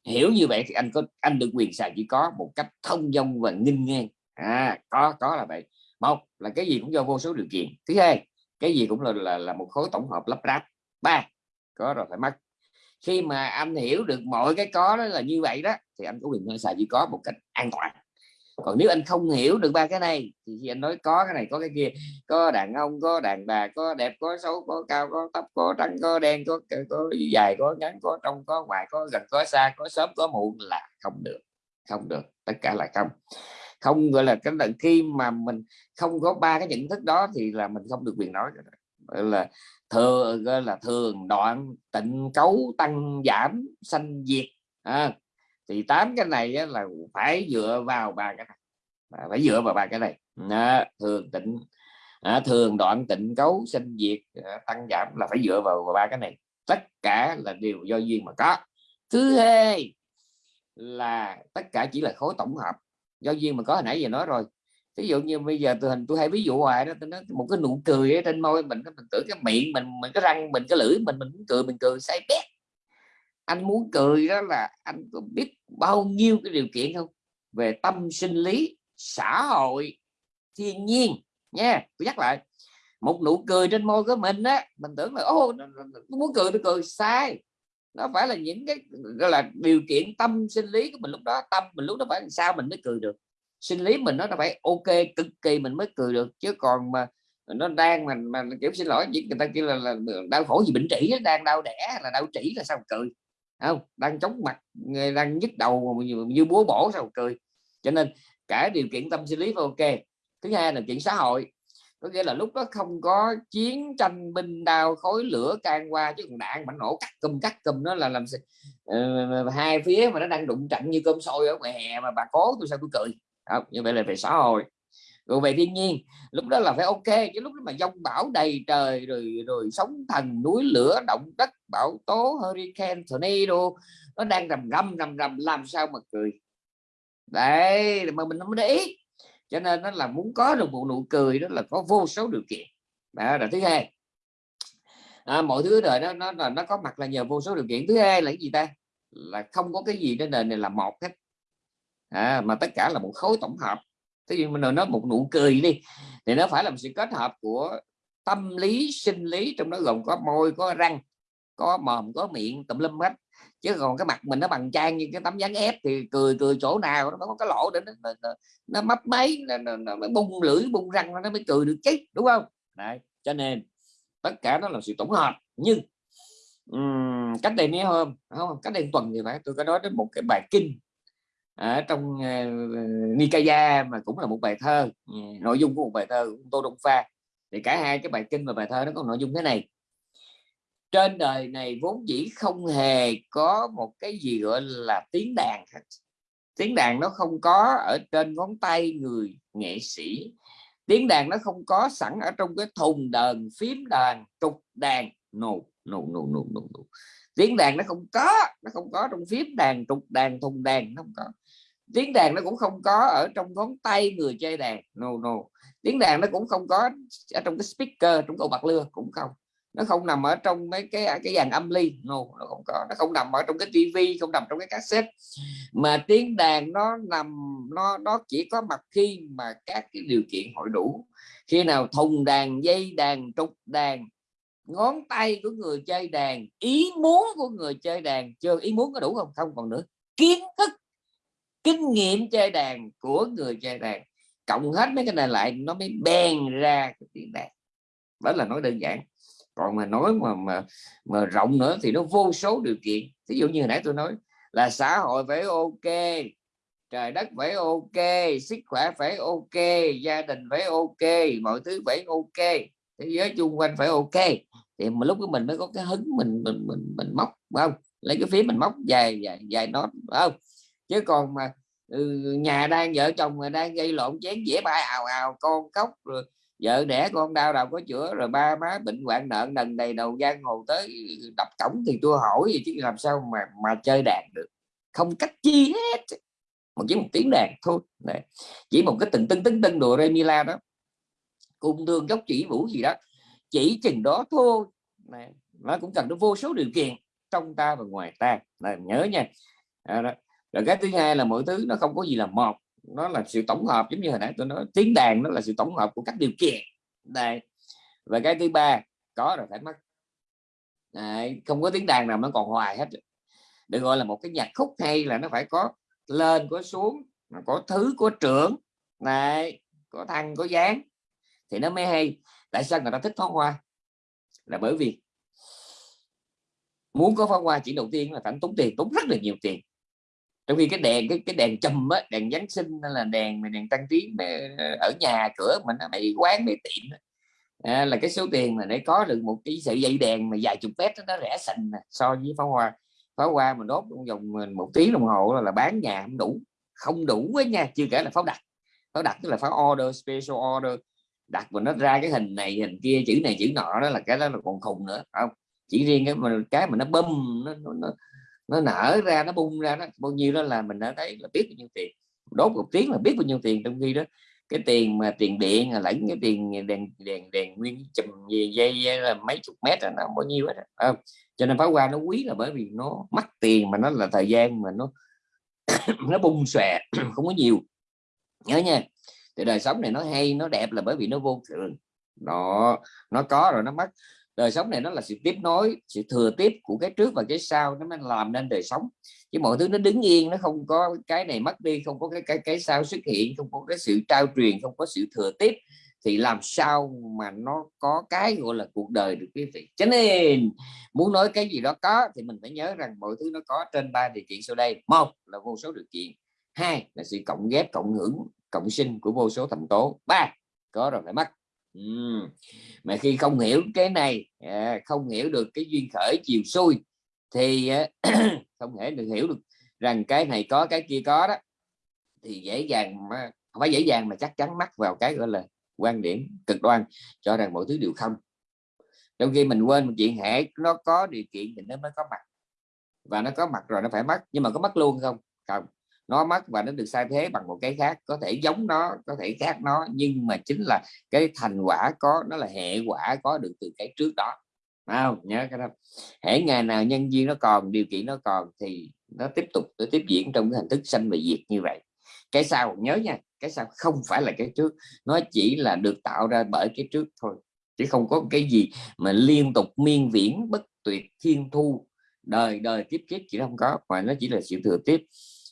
Hiểu như vậy thì anh có anh được quyền xài chỉ có một cách thông dong và nghinh ngang. À có có là vậy. Một là cái gì cũng do vô số điều kiện. Thứ hai cái gì cũng là là, là một khối tổng hợp lắp ráp. Ba có rồi, phải mất. Khi mà anh hiểu được mọi cái có đó là như vậy đó, thì anh có quyền xài chỉ có một cách an toàn. Còn nếu anh không hiểu được ba cái này, thì khi anh nói có cái này, có cái kia, có đàn ông, có đàn bà, có đẹp, có xấu, có cao, có thấp có trắng, có đen, có có dài, có ngắn, có trong, có ngoài, có gần, có xa, có sớm, có muộn là không được. Không được, tất cả là không. Không, gọi là, cái lần khi mà mình không có ba cái nhận thức đó thì là mình không được quyền nói là thường là thường đoạn tịnh cấu tăng giảm sanh diệt. À, thì tám cái này là phải dựa vào ba cái này. Phải dựa vào ba cái này. À, thường tịnh à, thường đoạn tịnh cấu sanh diệt à, tăng giảm là phải dựa vào ba cái này. Tất cả là đều do duyên mà có. Thứ hai là tất cả chỉ là khối tổng hợp. Do duyên mà có hồi nãy giờ nói rồi ví dụ như bây giờ tôi hình tôi hay ví dụ hoài đó tôi nói một cái nụ cười ở trên môi mình mình tưởng cái miệng mình mình cái răng mình, cái lưỡi mình mình muốn cười, mình cười, say bét. Anh muốn cười đó là anh có biết bao nhiêu cái điều kiện không? Về tâm sinh lý, xã hội, thiên nhiên nha tôi nhắc lại, một nụ cười trên môi của mình á, mình tưởng là ô muốn cười tôi cười, sai. Nó phải là những cái, gọi là, điều kiện tâm sinh lý của mình lúc đó, tâm mình lúc đó phải làm sao mình mới cười được sinh lý mình nó phải ok cực kỳ mình mới cười được. Chứ còn mà nó đang mà mà kiểu xin lỗi người ta kêu là, là đau khổ gì bệnh trĩ đang đau đẻ là đau trĩ là sao cười. Không? Đang chống mặt đang nhức đầu như, như búa bổ sao cười. Cho nên cả điều kiện tâm sinh lý phải ok. Thứ hai là chuyện xã hội. Có nghĩa là lúc đó không có chiến tranh binh đao khối lửa can qua chứ còn đạn bắn nổ cắt cùm cắt cùm nó là làm uh, hai phía mà nó đang đụng trận như cơm sôi ở ngoài hè mà bà cố tôi sao tôi cười không, như vậy là về xã hội. Rồi về thiên nhiên lúc đó là phải ok chứ lúc đó mà dông bão đầy trời rồi rồi sóng thần núi lửa động đất bão tố hurricane tornado nó đang rầm rầm rầm rầm làm sao mà cười. Đấy mà mình không để ý. Cho nên nó là muốn có được một nụ cười đó là có vô số điều kiện. Đó là thứ hai. À, mọi thứ đời nó nó nó có mặt là nhờ vô số điều kiện. Thứ hai là cái gì ta? Là không có cái gì trên đời này là một hết à, mà tất cả là một khối tổng hợp. Thế nhưng mình nói một nụ cười đi thì nó phải là một sự kết hợp của tâm lý sinh lý trong đó gồm có môi có răng có mồm có miệng tùm lum hết. Chứ còn cái mặt mình nó bằng trang như cái tấm dáng ép thì cười cười chỗ nào nó có cái lỗ để nó, nó, nó, nó mấp máy nó, nó, nó, nó bung lưỡi bung răng nó mới cười được chứ đúng không? Đấy. cho nên tất cả nó là sự tổng hợp. Nhưng um, cách đây mấy hôm không cách đây tuần thì phải tôi có nói đến một cái bài kinh ở trong uh, Nikaya mà cũng là một bài thơ ừ, nội dung của một bài thơ của Tô Đông Pha. Thì cả hai cái bài kinh và bài thơ nó có nội dung thế này. Trên đời này vốn dĩ không hề có một cái gì gọi là tiếng đàn tiếng đàn nó không có ở trên ngón tay người nghệ sĩ. Tiếng đàn nó không có sẵn ở trong cái thùng đờn phím đàn trục đàn. Nụ nụ nụ nụ nụ tiếng đàn nó không có nó không có trong phím đàn trục đàn thùng đàn nó không có tiếng đàn nó cũng không có ở trong ngón tay người chơi đàn no no. Tiếng đàn nó cũng không có ở trong cái speaker trong cầu bạc lưa cũng không. Nó không nằm ở trong mấy cái cái dàn âm ly no, nó không có. Nó không nằm ở trong cái tivi không nằm trong cái cassette. Mà tiếng đàn nó nằm nó nó chỉ có mặt khi mà các cái điều kiện hội đủ. Khi nào thùng đàn dây đàn trục đàn ngón tay của người chơi đàn ý muốn của người chơi đàn chưa ý muốn có đủ không? Không còn nữa. Kiến thức kinh nghiệm chơi đàn của người chơi đàn cộng hết mấy cái này lại nó mới bèn ra cái tiếng đàn đó là nói đơn giản. Còn mà nói mà mà mà rộng nữa thì nó vô số điều kiện. Ví dụ như hồi nãy tôi nói là xã hội phải ok trời đất phải ok sức khỏe phải ok gia đình phải ok mọi thứ phải ok thế giới chung quanh phải ok. Thì mà lúc của mình mới có cái hứng mình mình mình, mình móc không? Lấy cái phía mình móc dài dài dài nó không? Chứ còn mà ừ, nhà đang vợ chồng mà đang gây lộn chén dễ bay ào ào con khóc rồi vợ đẻ con đau đầu có chữa rồi ba má bệnh hoạn nợ nần đầy đầu giang hồ tới ừ, đập cổng thì tôi hỏi gì chứ làm sao mà mà chơi đàn được không cách chi hết một chỉ một tiếng đàn thôi này. chỉ một cái từng tưng tưng tưng đồ remila đó cung thương gốc chỉ vũ gì đó chỉ chừng đó thôi này. nó cũng cần nó vô số điều kiện trong ta và ngoài ta này, nhớ nha à, đó rồi cái thứ hai là mọi thứ nó không có gì là một nó là sự tổng hợp giống như hồi nãy tôi nói tiếng đàn nó là sự tổng hợp của các điều kiện. Đây. Và cái thứ ba có rồi phải mất. Đấy, không có tiếng đàn nào nó còn hoài hết. Được gọi là một cái nhạc khúc hay là nó phải có lên có xuống có thứ có trưởng. Này có thăng có dáng thì nó mới hay. Tại sao người ta thích pháo hoa? Là bởi vì muốn có pháo hoa chỉ đầu tiên là phải tốn tiền tốn rất là nhiều tiền trong khi cái đèn cái cái đèn chùm á đèn giáng sinh hay là đèn đèn tăng trí ờ, ở nhà cửa mình mấy quán mấy tiệm à, là cái số tiền mà để có được một cái sợi dây đèn mà dài chục mét nó rẻ sành so với pháo hoa. Pháo hoa mà đốt trong vòng ờ, một tiếng đồng hồ là, là bán nhà không đủ. Không đủ với nha chưa kể là pháo đặt pháo đặt tức là pháo order special order. Đặt mà nó ra cái hình này hình kia chữ này chữ nọ đó là cái đó là còn khùng nữa không? Chỉ riêng cái mà cái mà nó bơm nó, nó, nó nó nở ra, nó bung ra đó bao nhiêu đó là mình đã thấy là biết bao nhiêu tiền. Đốt một tiếng là biết bao nhiêu tiền trong khi đó, cái tiền mà tiền điện à, lẫn cái tiền đèn đèn đèn nguyên chùm về dây à, là mấy chục mét là nó bao nhiêu hết không? Cho nên pháo hoa nó quý là bởi vì nó mất tiền mà nó là thời gian mà nó nó bung xòe, không có nhiều. Nhớ nha, thì đời sống này nó hay, nó đẹp là bởi vì nó vô thường. Nó nó có rồi nó mất đời sống này nó là sự tiếp nối, sự thừa tiếp của cái trước và cái sau, nó mới làm nên đời sống. Chứ mọi thứ nó đứng yên, nó không có cái này mất đi, không có cái cái cái sau xuất hiện, không có cái sự trao truyền, không có sự thừa tiếp, thì làm sao mà nó có cái gọi là cuộc đời được quý vị? Cho nên, muốn nói cái gì đó có, thì mình phải nhớ rằng mọi thứ nó có trên ba điều kiện sau đây. Một là vô số điều kiện, hai là sự cộng ghép, cộng hưởng, cộng sinh của vô số thành tố, ba, có rồi phải mất ừ. mà khi không hiểu cái này à, không hiểu được cái duyên khởi chiều xuôi thì à, không thể được hiểu được rằng cái này có cái kia có đó thì dễ dàng mà không phải dễ dàng mà chắc chắn mắc vào cái gọi là quan điểm cực đoan cho rằng mọi thứ đều không trong khi mình quên một chuyện hệ nó có điều kiện thì nó mới có mặt và nó có mặt rồi nó phải mất nhưng mà có mất luôn không không nó mất và nó được sai thế bằng một cái khác, có thể giống nó, có thể khác nó, nhưng mà chính là cái thành quả có, nó là hệ quả có được từ cái trước đó. Không? Nhớ cái đó. Hễ ngày nào nhân duyên nó còn, điều kiện nó còn thì nó tiếp tục, nó tiếp diễn trong cái hình thức sanh và diệt như vậy. Cái sau, nhớ nha, cái sau không phải là cái trước, nó chỉ là được tạo ra bởi cái trước thôi, chứ không có cái gì mà liên tục miên viễn bất tuyệt thiên thu, đời đời tiếp kiếp chỉ không có, mà nó chỉ là sự thừa tiếp.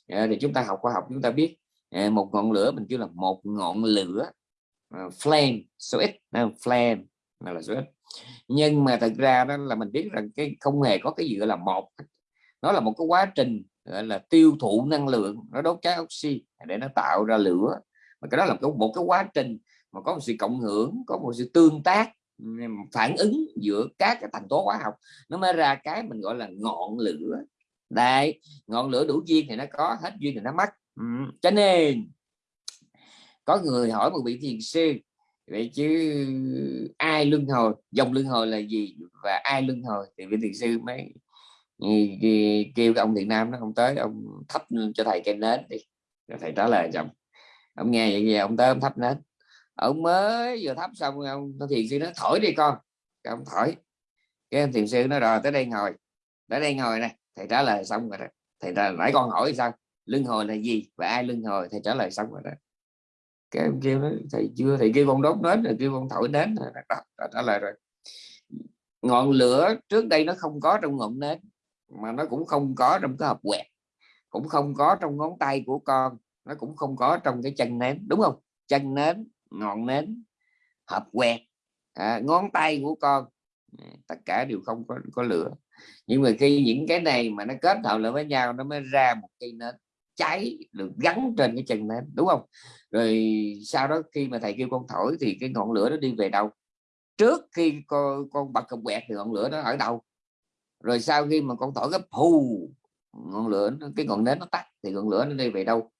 Ờ, thì chúng ta học khoa học chúng ta biết. Ờ, một ngọn lửa mình kêu là một ngọn lửa ờ, flame, số ít flame là số ít. Nhưng mà thật ra đó là mình biết rằng cái không hề có cái gì gọi là một nó là một cái quá trình gọi là tiêu thụ năng lượng, nó đốt cháy oxy để nó tạo ra lửa. Mà cái đó là một cái quá trình mà có một sự cộng hưởng, có một sự tương tác phản ứng giữa các cái thành tố hóa học. Nó mới ra cái mình gọi là ngọn lửa đấy, ngọn lửa đủ duyên thì nó có, hết duyên thì nó mất. Ừ. cho nên, có người hỏi một vị thiền sư, vậy chứ ai luân hồi, dòng luân hồi là gì và ai luân hồi? Thì vị thiền sư mới ừ, kêu ông thiện nam nó không tới, ông thắp cho thầy cây nến đi. Rồi thầy trả lời chồng ông nghe vậy gì ông tới ông thắp nến. Ông mới vừa thắp xong, ông thiền sư nó thổi đi con. Cái ông thổi. Cái ông thiền sư nó rồi, tới đây ngồi. Tới đây ngồi này thầy trả lời xong rồi đó. Thầy trả nãy con hỏi sao? Luân hồi là gì? Và ai luân hồi? Thầy trả lời xong rồi đó. Cái em kêu nó thầy chưa thầy kêu con đốt nến rồi kêu con thổi nến rồi đó, đó, trả lời rồi. Ngọn lửa trước đây nó không có trong ngọn nến mà nó cũng không có trong cái hộp quẹt cũng không có trong ngón tay của con nó cũng không có trong cái chân nến đúng không? Chân nến ngọn nến hộp quẹt à, ngón tay của con à, tất cả đều không có có lửa nhưng mà khi những cái này mà nó kết hợp lại với nhau, nó mới ra một cây nến cháy được gắn trên cái chân nến, đúng không? Rồi sau đó khi mà thầy kêu con thổi thì cái ngọn lửa nó đi về đâu? Trước khi con con bật cầm quẹt thì ngọn lửa nó ở đâu? Rồi sau khi mà con thổi cái phù ngọn lửa cái ngọn nến nó tắt thì ngọn lửa nó đi về đâu?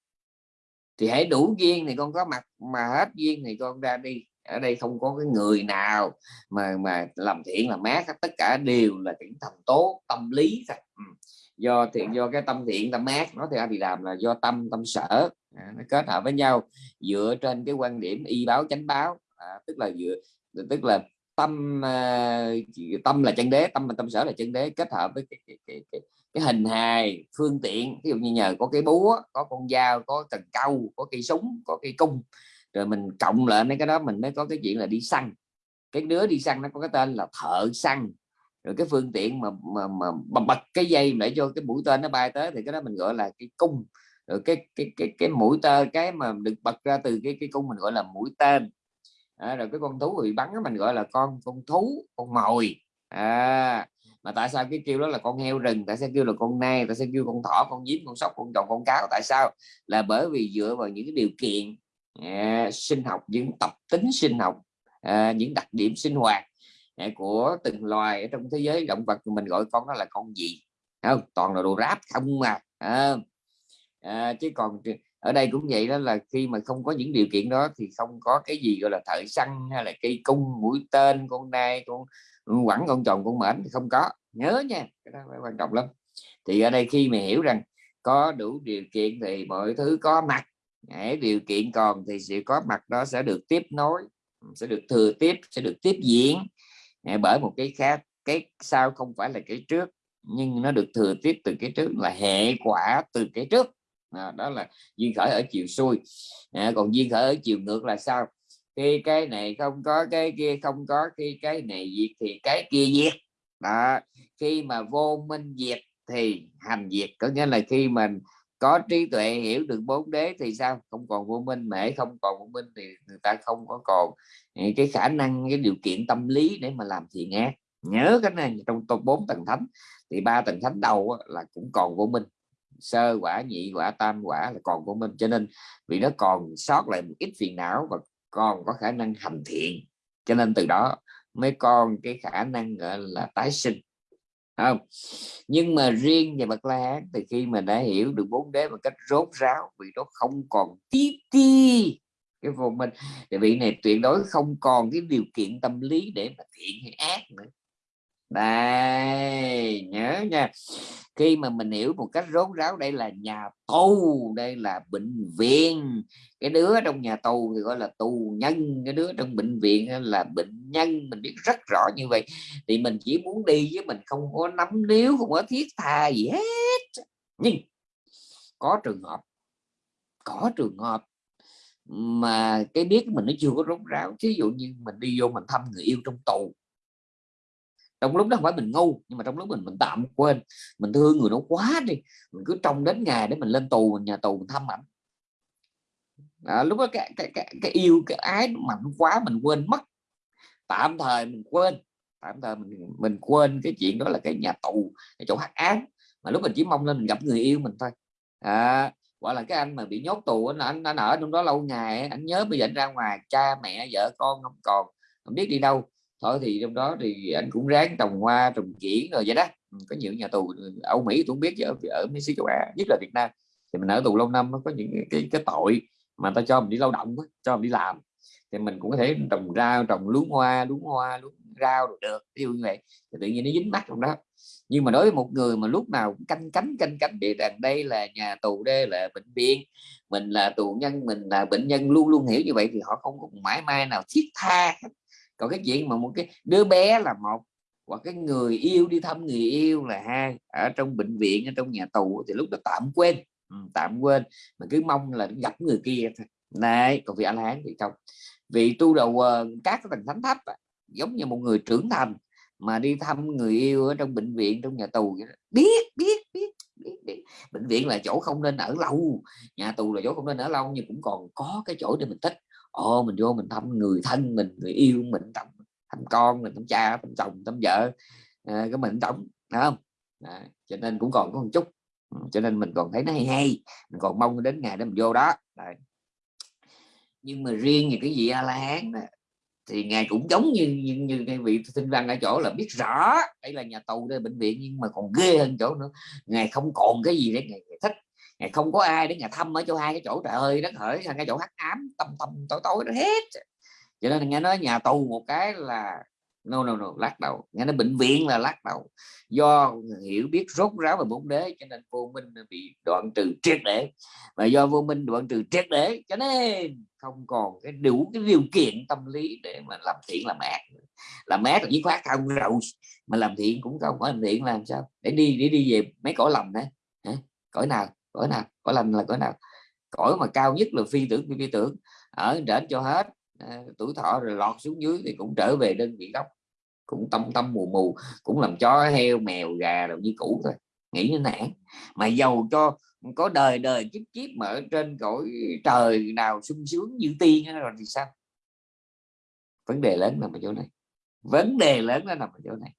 Thì hãy đủ duyên thì con có mặt, mà hết duyên thì con ra đi ở đây không có cái người nào mà mà làm thiện làm mát tất cả đều là những thành tố tâm lý thôi. Ừ. Do thiện do cái tâm thiện tâm mát nó thì ai thì làm là do tâm tâm sở. À, nó kết hợp với nhau dựa trên cái quan điểm y báo chánh báo. À, tức là dựa tức là tâm à, tâm là chân đế tâm là tâm sở là chân đế kết hợp với cái, cái, cái, cái, cái hình hài phương tiện. Ví dụ như nhờ có cái búa có con dao có cần câu có cây súng có cây cung rồi mình cộng lại mấy cái đó mình mới có cái chuyện là đi săn. Cái đứa đi săn nó có cái tên là thợ săn. Rồi cái phương tiện mà mà, mà bật cái dây để cho cái mũi tên nó bay tới thì cái đó mình gọi là cái cung. Rồi cái cái cái cái mũi tên cái mà được bật ra từ cái cái cung mình gọi là mũi tên. À, rồi cái con thú bị bắn mình gọi là con con thú con mồi. À, mà tại sao cái kêu đó là con heo rừng tại sao kêu là con nai tại sao kêu con thỏ con nhím con sóc con tròn con cáo tại sao? Là bởi vì dựa vào những cái điều kiện à, sinh học những tập tính sinh học à, những đặc điểm sinh hoạt à, của từng loài ở trong thế giới. Động vật mình gọi con đó là con gì? Không? Toàn là đồ ráp không mà à, à, chứ còn ở đây cũng vậy đó là khi mà không có những điều kiện đó thì không có cái gì gọi là thợ săn hay là cây cung mũi tên con nai con quẳng con tròn con mệnh thì không có. Nhớ nha cái đó quan trọng lắm. Thì ở đây khi mà hiểu rằng có đủ điều kiện thì mọi thứ có mặt Đấy, điều kiện còn thì sự có mặt đó sẽ được tiếp nối sẽ được thừa tiếp sẽ được tiếp diễn. Bởi một cái khác cái sau không phải là cái trước nhưng nó được thừa tiếp từ cái trước là hệ quả từ cái trước. À, đó là duyên khởi ở chiều xuôi. À, còn duyên khởi ở chiều ngược là sao? Khi cái này không có cái kia không có khi cái này diệt thì cái kia diệt. Đó khi mà vô minh diệt thì hành diệt. Có nghĩa là khi mình có trí tuệ hiểu được bốn đế thì sao? Không còn vô minh mễ không còn vô minh thì người ta không có còn ừ, cái khả năng, cái điều kiện tâm lý để mà làm thiện ác. Nhớ cái này, trong top bốn tầng thánh, thì ba tầng thánh đầu là cũng còn vô minh. Sơ quả, nhị quả, tam quả là còn vô minh. Cho nên vì nó còn sót lại một ít phiền não và còn có khả năng hành thiện. Cho nên từ đó mới còn cái khả năng, gọi là tái sinh không. Nhưng mà riêng về bậc la hán thì khi mà đã hiểu được bốn đế một cách rốt ráo, vì nó không còn tí ti cái vô minh thì vị này tuyệt đối không còn cái điều kiện tâm lý để mà thiện hay ác nữa đây, nhớ nha. Khi mà mình hiểu một cách rốt ráo, đây là nhà tù, đây là bệnh viện. Cái đứa trong nhà tù thì gọi là tù nhân, cái đứa trong bệnh viện là bệnh nhân. Mình biết rất rõ như vậy. Thì mình chỉ muốn đi với mình không có nắm níu, không có thiết tha gì hết. Nhưng có trường hợp, có trường hợp mà cái biết mình nó chưa có rốt ráo. Ví dụ như mình đi vô mình thăm người yêu trong tù trong lúc đó không phải mình ngu nhưng mà trong lúc mình mình tạm quên mình thương người đó quá đi mình cứ trông đến ngày để mình lên tù mình nhà tù mình thăm ảnh. À, lúc đó cái, cái, cái, cái yêu cái ái mạnh quá mình quên mất. Tạm thời mình quên tạm thời mình mình quên cái chuyện đó là cái nhà tù cái chỗ hắc án mà lúc mình chỉ mong lên mình gặp người yêu mình thôi. À, gọi là cái anh mà bị nhốt tù anh anh, anh ở trong đó lâu ngày anh nhớ bây giờ anh ra ngoài cha mẹ vợ con không còn không biết đi đâu thôi thì trong đó thì anh cũng ráng trồng hoa trồng kiển rồi vậy đó. Ừ, có nhiều nhà tù Âu Mỹ tôi không biết ở, ở Mỹ châu Á nhất là Việt Nam. Thì mình ở tù lâu năm nó có những cái cái tội mà ta cho mình đi lao động cho mình đi làm. Thì mình cũng có thể trồng rau trồng luống hoa luống hoa luống rau được được ví dụ như vậy. Thì tự nhiên nó dính mắt trong đó. Nhưng mà đối với một người mà lúc nào cũng canh cánh canh cánh địa rằng đây là nhà tù đây là bệnh viện mình là tù nhân mình là bệnh nhân luôn luôn hiểu như vậy thì họ không có mãi mai nào thiết tha còn cái chuyện mà một cái đứa bé là một hoặc cái người yêu đi thăm người yêu là hai ở trong bệnh viện ở trong nhà tù thì lúc đó tạm quên. Ừ, tạm quên mà cứ mong là gặp người kia thôi. Này còn vị anh hán thì không. Vị tu đầu ờ, các tầng thánh thấp giống như một người trưởng thành mà đi thăm người yêu ở trong bệnh viện trong nhà tù biết biết biết biết, biết. bệnh viện là chỗ không nên ở lâu nhà tù là chỗ không nên ở lâu nhưng cũng còn có cái chỗ để mình thích ồ mình vô mình thăm người thân mình người yêu mình thăm thăm con mình thăm cha thăm chồng thăm vợ à, cái mình tổng không? À, cho nên cũng còn có một chút. Ừ, cho nên mình còn thấy nó hay hay mình còn mong đến ngày đó mình vô đó. Đấy. nhưng mà riêng về cái gì a la hán thì ngài cũng giống như như, như cái vị sinh văn ở chỗ là biết rõ đây là nhà tù đây bệnh viện nhưng mà còn ghê hơn chỗ nữa. Ngài không còn cái gì để ngài thích ngày không có ai để nhà thăm ở chỗ hai cái chỗ trời ơi đất hỡi cái chỗ hắc ám tâm tâm tối tối nó hết. Cho nên nghe nói nhà tù một cái là, no no no, lắc đầu. Nghe nói bệnh viện là lắc đầu. Do hiểu biết rốt ráo về bốn đế, cho nên vô minh bị đoạn trừ triệt để. Và do vô minh đoạn trừ triệt để, cho nên không còn cái đủ cái điều kiện tâm lý để mà làm thiện, làm ác làm ác là dứt khoát không rồi mà làm thiện cũng không phải làm thiện làm sao? Để đi để đi về mấy cõi lầm đấy cõi nào? Cõi nào cõi lành là cõi nào. Cõi mà cao nhất là phi tưởng phi, phi tưởng. Ở trển cho hết à, tuổi thọ rồi lọt xuống dưới thì cũng trở về đơn vị gốc. Cũng tâm tâm mù mù cũng làm chó heo mèo gà rồi như cũ thôi. Nghĩ như nản mà giàu cho có đời đời kiếp kiếp mà ở trên cõi trời nào sung sướng như tiên rồi thì sao? Vấn đề lớn nằm ở chỗ này. Vấn đề lớn nó nằm ở chỗ này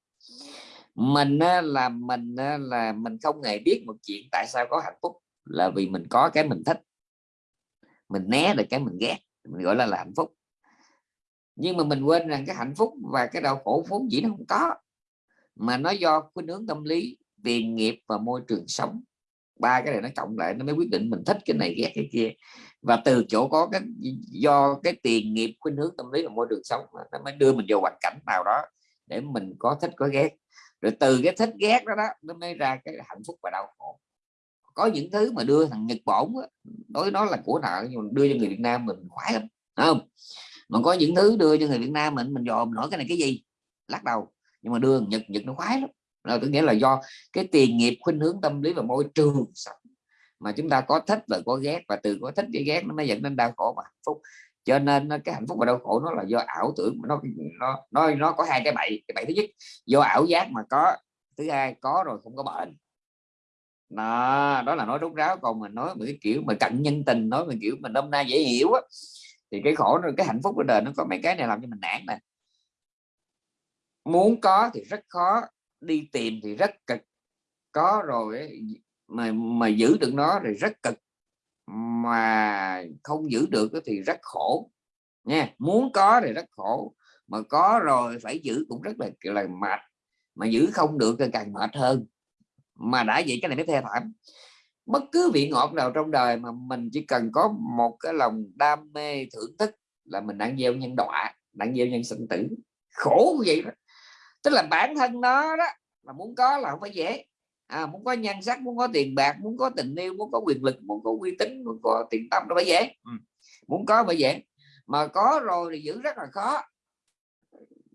mình là mình là mình không hề biết một chuyện tại sao có hạnh phúc là vì mình có cái mình thích. Mình né được cái mình ghét mình gọi là, là hạnh phúc. Nhưng mà mình quên rằng cái hạnh phúc và cái đau khổ vốn dĩ nó không có mà nó do khuynh hướng tâm lý tiền nghiệp và môi trường sống. Ba cái này nó cộng lại nó mới quyết định mình thích cái này ghét cái kia. Và từ chỗ có cái do cái tiền nghiệp khuynh hướng tâm lý và môi trường sống nó mới đưa mình vào hoàn cảnh nào đó để mình có thích có ghét rồi từ cái thích ghét đó đó, nó mới ra cái hạnh phúc và đau khổ. Có những thứ mà đưa thằng Nhật Bản đối nó là của nợ, nhưng mà đưa cho người Việt Nam mình khoái lắm không? Mà có những thứ đưa cho người Việt Nam mình mình dòm nổi cái này cái gì, lắc đầu. Nhưng mà đưa Nhật Nhật nó khoái lắm. Là có nghĩa là do cái tiền nghiệp, khuynh hướng tâm lý và môi trường sống. Mà chúng ta có thích và có ghét, và từ có thích với ghét nó mới dẫn đến đau khổ và hạnh phúc cho nên cái hạnh phúc và đau khổ nó là do ảo tưởng nó nó nó nó có hai cái bậy cái bậy thứ nhất do ảo giác mà có thứ hai có rồi không có bệnh đó, đó là nói rút ráo còn mình nói một cái kiểu mà cận nhân tình nói mình kiểu mình hôm nay dễ hiểu á thì cái khổ rồi cái hạnh phúc của đời nó có mấy cái này làm cho mình nản nè. Muốn có thì rất khó đi tìm thì rất cực có rồi mà mà giữ được nó thì rất cực mà không giữ được thì rất khổ, nha. Muốn có thì rất khổ, mà có rồi phải giữ cũng rất là là, mệt. Mà giữ không được thì càng mệt hơn. Mà đã vậy cái này mới thê thảm. Bất cứ vị ngọt nào trong đời mà mình chỉ cần có một cái lòng đam mê thưởng thức là mình đang gieo nhân đọa, đang gieo nhân sinh tử. Khổ như vậy đó. Tức là bản thân nó đó mà muốn có là không phải dễ à, muốn có nhan sắc muốn có tiền bạc muốn có tình yêu muốn có quyền lực muốn có uy tín muốn có tiền tâm nó phải dễ. Ừ. muốn có phải dễ. Mà có rồi thì giữ rất là khó.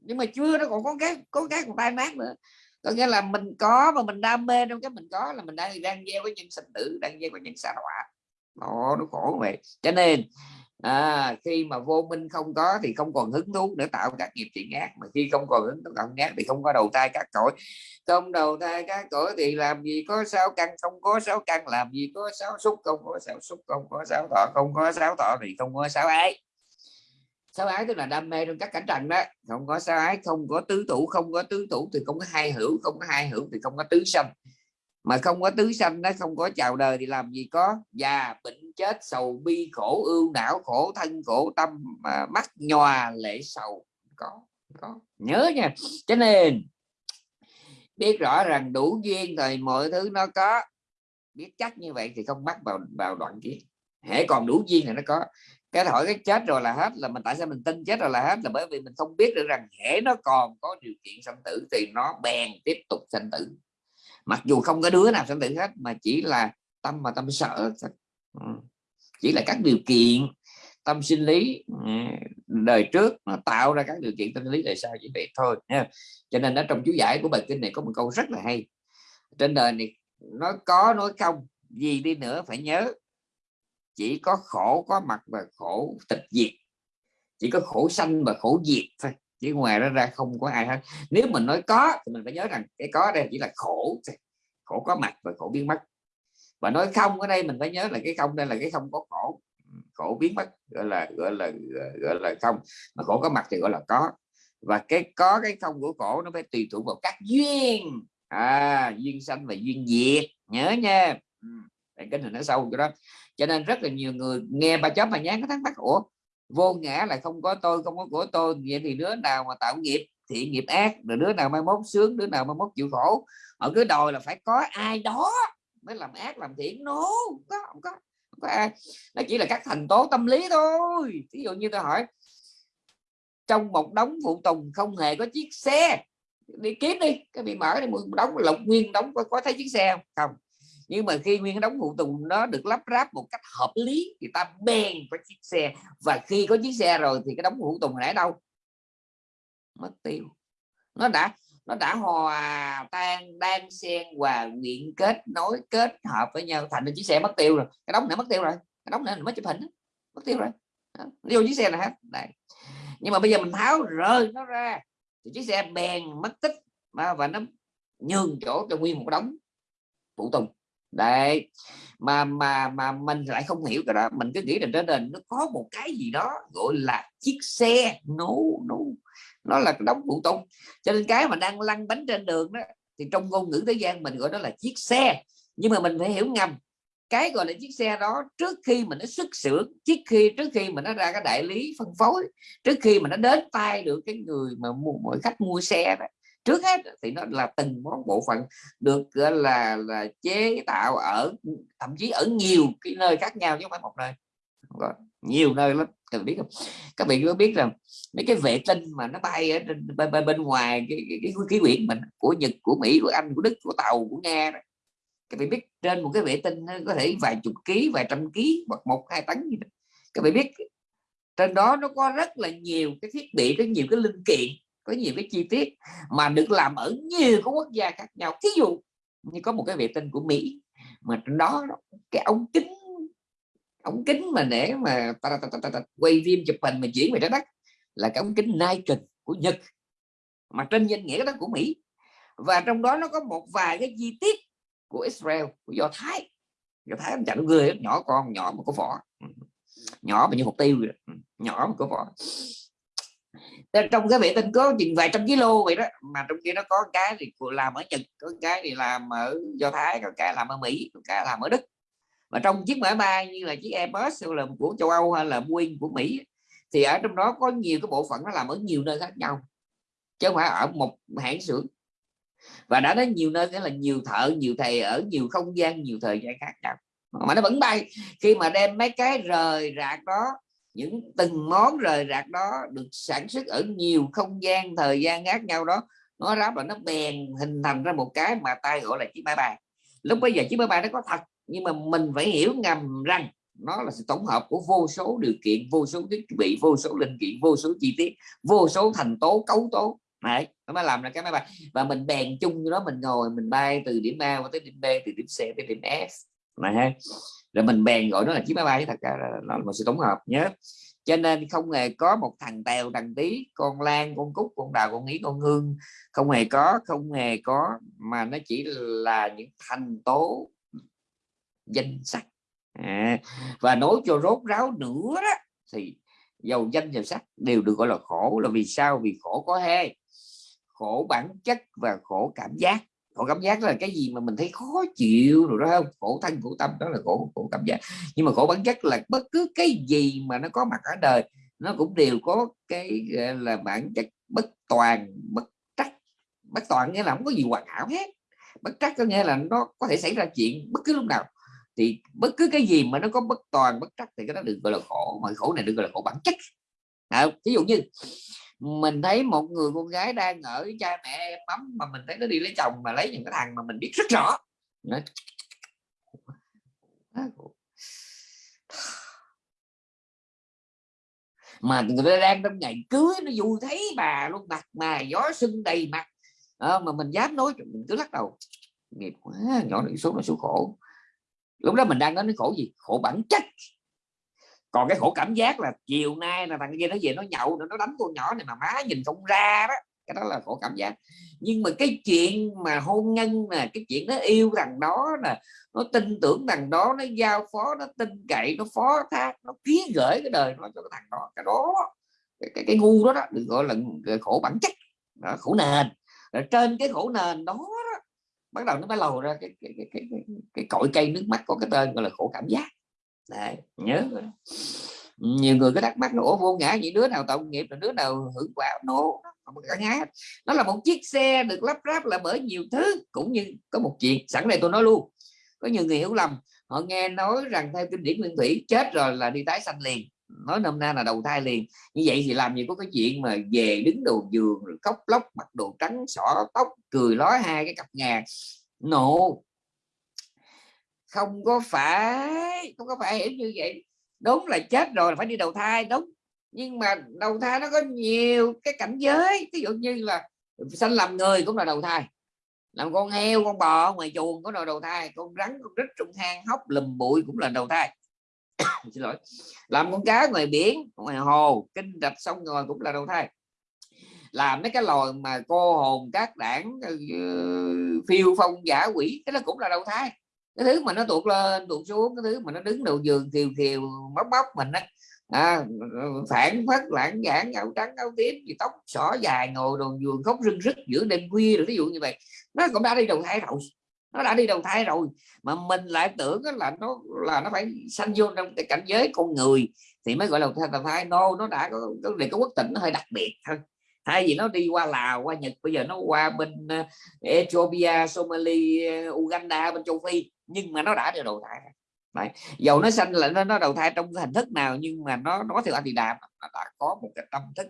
Nhưng mà chưa nó còn có cái có cái còn tai nát nữa. Có nghĩa là mình có và mình đam mê trong cái mình có là mình đang đang gieo cái nhân sinh tử đang gieo cái nhân xa đọa nó nó khổ vậy. Cho nên à, khi mà vô minh không có thì không còn hứng thú để tạo các nghiệp thiện ác mà khi không còn hứng thú tạo ác thì không có đầu thai các cõi không đầu thai các cõi thì làm gì có sáu căn không có sáu căn làm gì có sáu xúc không có sáu xúc không có sáu thọ không có sáu thọ thì không có sáu ái sáu ái tức là đam mê trong các cảnh trần đó không có sáu ái không có tứ thủ không có tứ thủ thì không có hai hữu không có hai hữu thì không có tứ sanh mà không có tứ sanh nó không có chào đời thì làm gì có già bệnh chết sầu bi khổ, ưu não khổ, thân khổ, tâm mà mắt nhòa, lệ sầu. Có có. Nhớ nha. Cho nên, biết rõ rằng đủ duyên thì mọi thứ nó có. Biết chắc như vậy thì không bắt vào vào đoạn kia hễ còn đủ duyên thì nó có. Cái hỏi cái chết rồi là hết, là mình, tại sao mình tin chết rồi là hết? Là bởi vì mình không biết được rằng hễ nó còn có điều kiện sanh tử thì nó bèn tiếp tục sanh tử. Mặc dù không có đứa nào sanh tử hết, mà chỉ là tâm mà tâm sợ. Ừ. chỉ là các điều kiện tâm sinh lý ừ, đời trước nó tạo ra các điều kiện tâm sinh lý đời sau chỉ vậy thôi, nha. Cho nên ở trong chú giải của bài kinh này có một câu rất là hay. Trên đời này nó có, nói không, gì đi nữa phải nhớ. Chỉ có khổ có mặt và khổ tịch diệt. Chỉ có khổ sanh và khổ diệt thôi, chứ ngoài đó ra không có ai hết. Nếu mình nói có thì mình phải nhớ rằng cái có đây chỉ là khổ khổ có mặt và khổ biến mất và nói không ở đây mình phải nhớ là cái không đây là cái không có khổ khổ biến mất, gọi là gọi là gọi là không. Mà khổ có mặt thì gọi là có. Và cái có cái không của khổ nó phải tùy thuộc vào các duyên. À duyên sanh và duyên diệt. Nhớ nha. Cái hình nó sâu cho đó. Cho nên rất là nhiều người nghe bà chó mà nhán có thắc mắc, ủa, vô ngã là không có tôi, không có của tôi, vậy thì đứa nào mà tạo nghiệp thiện nghiệp ác, rồi đứa nào mai mốt sướng, đứa nào mai mốt chịu khổ? Họ cứ đòi là phải có ai đó mới làm ác làm thiện. Nó no, không có không có không có ai. Nó chỉ là các thành tố tâm lý thôi. Ví dụ như tôi hỏi trong một đống phụ tùng không hề có chiếc xe đi kiếm đi cái bị mở đi một đống lục nguyên đóng có, có thấy chiếc xe không? Không. Nhưng mà khi nguyên đóng phụ tùng nó được lắp ráp một cách hợp lý thì ta bèn có chiếc xe. Và khi có chiếc xe rồi thì cái đống phụ tùng này ở đâu? Mất tiêu. Nó đã nó đã hòa tan đang xen hòa quyện kết nối kết hợp với nhau. Thành chiếc xe mất tiêu rồi. Cái đóng này mất tiêu rồi. Cái đóng này mới chụp hình mất tiêu rồi. Vô chiếc xe này hết. Đây. Nhưng mà bây giờ mình tháo rơi nó ra. Thì chiếc xe bèn mất tích. Và, và nó nhường chỗ cho nguyên một đống phụ tùng. Đấy mà mà mà mình lại không hiểu cái đó. Mình cứ nghĩ là trên nền nó có một cái gì đó gọi là chiếc xe nấu no, nấu no nó là cái phụ tùng cho nên cái mà đang lăn bánh trên đường đó, thì trong ngôn ngữ thế gian mình gọi đó là chiếc xe. Nhưng mà mình phải hiểu ngầm. Cái gọi là chiếc xe đó, trước khi mình nó xuất xưởng trước khi trước khi mình nó ra cái đại lý phân phối, trước khi mà nó đến tay được cái người mà mua, mọi khách mua xe đó, trước hết thì nó là từng món bộ phận được, gọi là là chế tạo ở, thậm chí ở nhiều cái nơi khác nhau chứ không phải một nơi nhiều nơi lắm cần biết không các bạn có biết rằng mấy cái vệ tinh mà nó bay ở bên, bên, bên ngoài cái, cái, cái khí quyển mình của Nhật của Mỹ của Anh của Đức của Tàu của Nga đó. các bạn biết trên một cái vệ tinh nó có thể vài chục ký vài trăm ký hoặc một hai tấn gì đó. các bạn biết trên đó nó có rất là nhiều cái thiết bị có nhiều cái linh kiện có nhiều cái chi tiết mà được làm ở nhiều các quốc gia khác nhau ví dụ như có một cái vệ tinh của Mỹ mà trên đó cái ống kính ống kính mà để mà ta, ta, ta, ta, ta, quay phim chụp hình mà chuyển về trái đất là cái ống kính Nikon của Nhật mà trên danh nghĩa đó của Mỹ. Và trong đó nó có một vài cái chi tiết của Israel của Do Thái. Do Thái anh chẳng người nhỏ con nhỏ mà có vỏ. Nhỏ mà như hột tiêu nhỏ mà có vỏ. Trong cái vệ tinh có chừng vài trăm kilo vậy đó mà trong kia nó có cái thì làm ở Nhật có cái thì làm ở Do Thái có cái làm ở Mỹ có cái làm ở Đức mà trong chiếc máy bay như là chiếc Airbus là của châu Âu hay là Boeing, của Mỹ, thì ở trong đó có nhiều cái bộ phận nó làm ở nhiều nơi khác nhau, chứ không phải ở một hãng xưởng. Và đã nói nhiều nơi nghĩa là nhiều thợ, nhiều thầy ở nhiều không gian, nhiều thời gian khác nhau. Mà nó vẫn bay. Khi mà đem mấy cái rời rạc đó, những từng món rời rạc đó được sản xuất ở nhiều không gian, thời gian khác nhau đó, nó ráp là nó bèn hình thành ra một cái mà ta gọi là chiếc máy bay. Lúc bây giờ chiếc máy bay nó có thật nhưng mà mình phải hiểu ngầm rằng nó là sự tổng hợp của vô số điều kiện vô số thiết bị vô số linh kiện vô số chi tiết vô số thành tố cấu tố. Này nó mới làm ra cái máy bay. Và mình bèn chung đó mình ngồi mình bay từ điểm A tới điểm B từ điểm C tới điểm F. Này ha. Rồi mình bèn gọi nó là chiếc máy bay thật ra là, là một sự tổng hợp nhớ. Cho nên không hề có một thằng tèo thằng tí con lan con cúc con đào con nghĩ con hương. Không hề có không hề có mà nó chỉ là những thành tố danh sắc à, và nói cho rốt ráo nữa đó thì giàu danh giàu sắc đều được gọi là khổ. Là vì sao? Vì khổ có hai khổ bản chất và khổ cảm giác. Khổ cảm giác là cái gì mà mình thấy khó chịu rồi đó không? Khổ thân khổ tâm đó là khổ khổ cảm giác. Nhưng mà khổ bản chất là bất cứ cái gì mà nó có mặt ở đời nó cũng đều có cái là bản chất bất toàn bất trắc. Bất toàn nghĩa là không có gì hoàn hảo hết. Bất trắc có nghĩa là nó có thể xảy ra chuyện bất cứ lúc nào thì bất cứ cái gì mà nó có bất toàn bất trắc thì cái đó được gọi là khổ. Mà khổ này được gọi là khổ bản chất. À, ví dụ như mình thấy một người con gái đang ở cha mẹ em ấm mà mình thấy nó đi lấy chồng mà lấy những cái thằng mà mình biết rất rõ. Nó mà người ta đang trong ngày cưới nó dù thấy bà luôn mặt mà gió sưng đầy mặt. À, mà mình dám nói mình cứ lắc đầu. Nghiệp quá nhỏ này số nó số khổ lúc đó mình đang nói đến khổ gì? Khổ bản chất. Còn cái khổ cảm giác là chiều nay là thằng kia nó về nó nhậu nó đánh con nhỏ này mà má nhìn không ra đó. Cái đó là khổ cảm giác. Nhưng mà cái chuyện mà hôn nhân nè cái chuyện nó yêu thằng đó nè nó tin tưởng thằng đó nó giao phó nó tin cậy nó phó thác nó ký gửi cái đời nó cho cái thằng đó. Cái đó cái, cái, cái ngu đó, đó được gọi là khổ bản chất. Đó, khổ nền. Rồi trên cái khổ nền đó bắt đầu nó mới lầu ra cái cái, cái, cái, cái, cái cội cây nước mắt có cái tên gọi là khổ cảm giác. Đấy, nhớ nhiều người có thắc mắc nổ ủa vô ngã gì đứa nào tạo nghiệp là đứa nào hưởng quả nó ngã nó là một chiếc xe được lắp ráp là bởi nhiều thứ cũng như có một chuyện. Sẵn đây tôi nói luôn có nhiều người hiểu lầm họ nghe nói rằng theo kinh điển nguyên thủy chết rồi là đi tái sanh liền nói nôm na là đầu thai liền. Như vậy thì làm gì có cái chuyện mà về đứng đầu giường, rồi khóc lóc, mặc đồ trắng, xỏ tóc, cười lói hai cái cặp ngà. Nộ no. Không có phải, không có phải hiểu như vậy. Đúng là chết rồi là phải đi đầu thai, đúng. Nhưng mà đầu thai nó có nhiều cái cảnh giới. Ví dụ như là sanh làm người cũng là đầu thai. Làm con heo, con bò, ngoài chuồng có là đầu thai. Con rắn, con rít trong hang hốc lùm bụi cũng là đầu thai xin lỗi. Làm con cá ngoài biển ngoài hồ kinh rạch sông ngòi cũng là đầu thai. Làm mấy cái loài mà cô hồn các đảng ờ, phiêu phong giả quỷ cái đó cũng là đầu thai. Cái thứ mà nó tuột lên tuột xuống cái thứ mà nó đứng đầu giường kiều kiều móc móc mình á à, phản phất lãng giảng áo trắng áo tím gì tóc xỏ dài ngồi đồn giường khóc rưng rức giữa đêm khuya rồi ví dụ như vậy. Nó cũng đã đi đầu thai rồi nó đã đi đầu thai rồi. Mà mình lại tưởng là nó là nó phải sanh vô trong cái cảnh giới con người thì mới gọi là đầu thai no nó đã có cái có quốc tịch nó hơi đặc biệt thôi. Thay vì nó đi qua Lào qua Nhật bây giờ nó qua bên ờ, Ethiopia Somalia ờ, Uganda bên châu Phi. Nhưng mà nó đã được đầu thai Đấy. dầu nó sanh là nó, nó đầu thai trong hình thức nào nhưng mà nó nó theo anh thì đàm nó đã có một cái tâm thức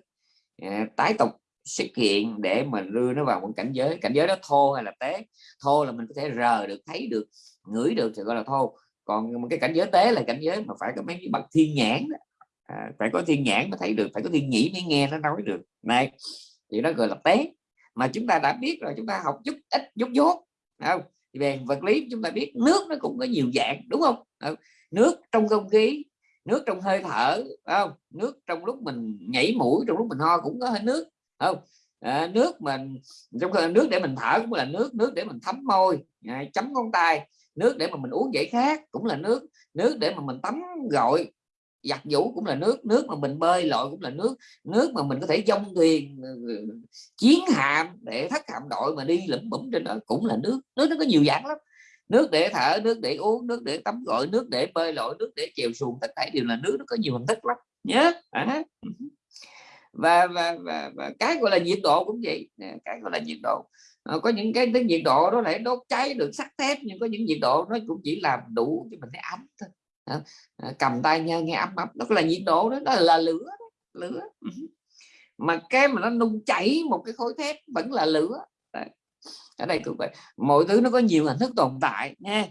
ờ, tái tục xuất hiện để mà đưa nó vào một cảnh giới cảnh giới đó thô hay là tế? Thô là mình có thể rờ được thấy được ngửi được thì gọi là thô. Còn một cái cảnh giới tế là cảnh giới mà phải có mấy cái bậc thiên nhãn đó. À, phải có thiên nhãn mới thấy được phải có thiên nhĩ mới nghe nó nói được. Này thì nó gọi là tế. Mà chúng ta đã biết rồi chúng ta học chút ít chút dốt không? Về vật lý chúng ta biết nước nó cũng có nhiều dạng đúng không? Nước trong không khí nước trong hơi thở không? Nước trong lúc mình nhảy mũi trong lúc mình ho cũng có hơi nước không à, nước mình trong nước để mình thở cũng là nước nước để mình thấm môi à, chấm ngón tay nước để mà mình uống giải khát cũng là nước nước để mà mình tắm gội giặt vũ cũng là nước nước mà mình bơi lội cũng là nước nước mà mình có thể dông thuyền ờ, ờ, chiến hạm để thất hạm đội mà đi lẫm bẩm trên đó cũng là nước nước nó có nhiều dạng lắm nước để thở nước để uống nước để tắm gội nước để bơi lội nước để chèo xuồng tất cả đều là nước nó có nhiều hình thức lắm nhớ à và, và, và, và cái gọi là nhiệt độ cũng vậy. Cái gọi là nhiệt độ. À, có những cái, tiếng nhiệt độ đó lại đốt cháy được sắt thép nhưng có những nhiệt độ nó cũng chỉ làm đủ cho mình thấy ấm thôi. À, cầm tay nhau nghe ấm ấm. Đó là nhiệt độ đó, đó là lửa đó, lửa. Mà cái mà nó nung chảy một cái khối thép vẫn là lửa. Đấy. ở đây cũng vậy. Mọi thứ nó có nhiều hình thức tồn tại nha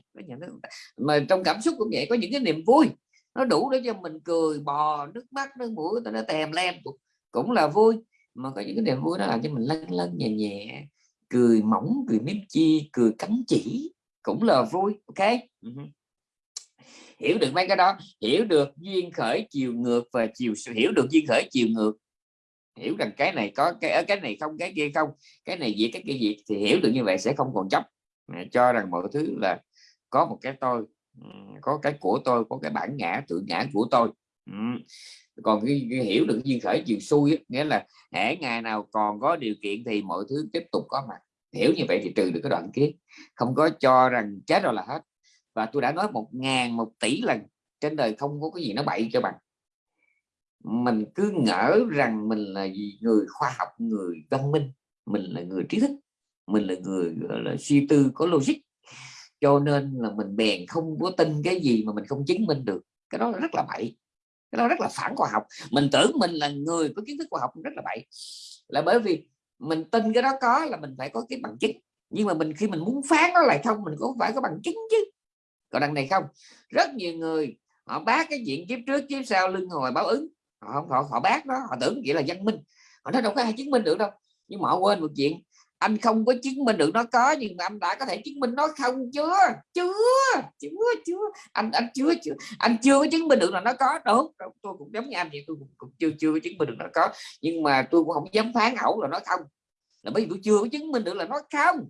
mà trong cảm xúc cũng vậy có những cái niềm vui nó đủ để cho mình cười bò nước mắt nước mũi nó tèm lem cũng là vui, mà có những cái niềm vui đó làm cho mình lân lân nhẹ nhẹ, cười mỏng, cười mím chi, cười cắn chỉ cũng là vui, ok? Ừ hiểu được mấy cái đó, hiểu được duyên khởi chiều ngược và chiều hiểu được duyên khởi chiều ngược. Hiểu rằng cái này có cái ở cái này không, cái kia không, cái này gì cái kia gì thì hiểu được như vậy sẽ không còn chấp. Cho rằng mọi thứ là có một cái tôi có cái của tôi, có cái bản ngã tự ngã của tôi còn cái, cái hiểu được duyên khởi chiều xuôi nghĩa là hễ ngày nào còn có điều kiện thì mọi thứ tiếp tục có mặt. Hiểu như vậy thì trừ được cái đoạn kia không có cho rằng chết rồi là hết. Và tôi đã nói một ngàn một tỷ lần trên đời không có cái gì nó bậy cho bằng. Mình cứ ngỡ rằng mình là gì người khoa học người văn minh. Mình là người trí thức. Mình là người là suy tư có logic. Cho nên là mình bèn không có tin cái gì mà mình không chứng minh được. Cái đó là rất là bậy cái đó rất là phản khoa học. Mình tưởng mình là người có kiến thức khoa học rất là bậy. Là bởi vì mình tin cái đó có là mình phải có cái bằng chứng. Nhưng mà mình khi mình muốn phán nó lại không mình cũng phải có bằng chứng chứ. Còn đằng này không. Rất nhiều người họ bác cái chuyện kiếp trước kiếp sau lưng hồi báo ứng. Họ không họ, họ bác đó họ tưởng vậy là văn minh. Họ nói đâu có ai chứng minh được đâu. Nhưng mà họ quên một chuyện anh không có chứng minh được nó có nhưng mà anh đã có thể chứng minh nó không chưa? Chưa chưa chưa. Anh anh chưa chưa anh chưa có chứng minh được là nó có. Đúng tôi cũng giống như anh vậy tôi cũng, cũng chưa chưa có chứng minh được nó có. Nhưng mà tôi cũng không dám phán ẩu là nó không. Là bởi vì tôi chưa có chứng minh được là nó không.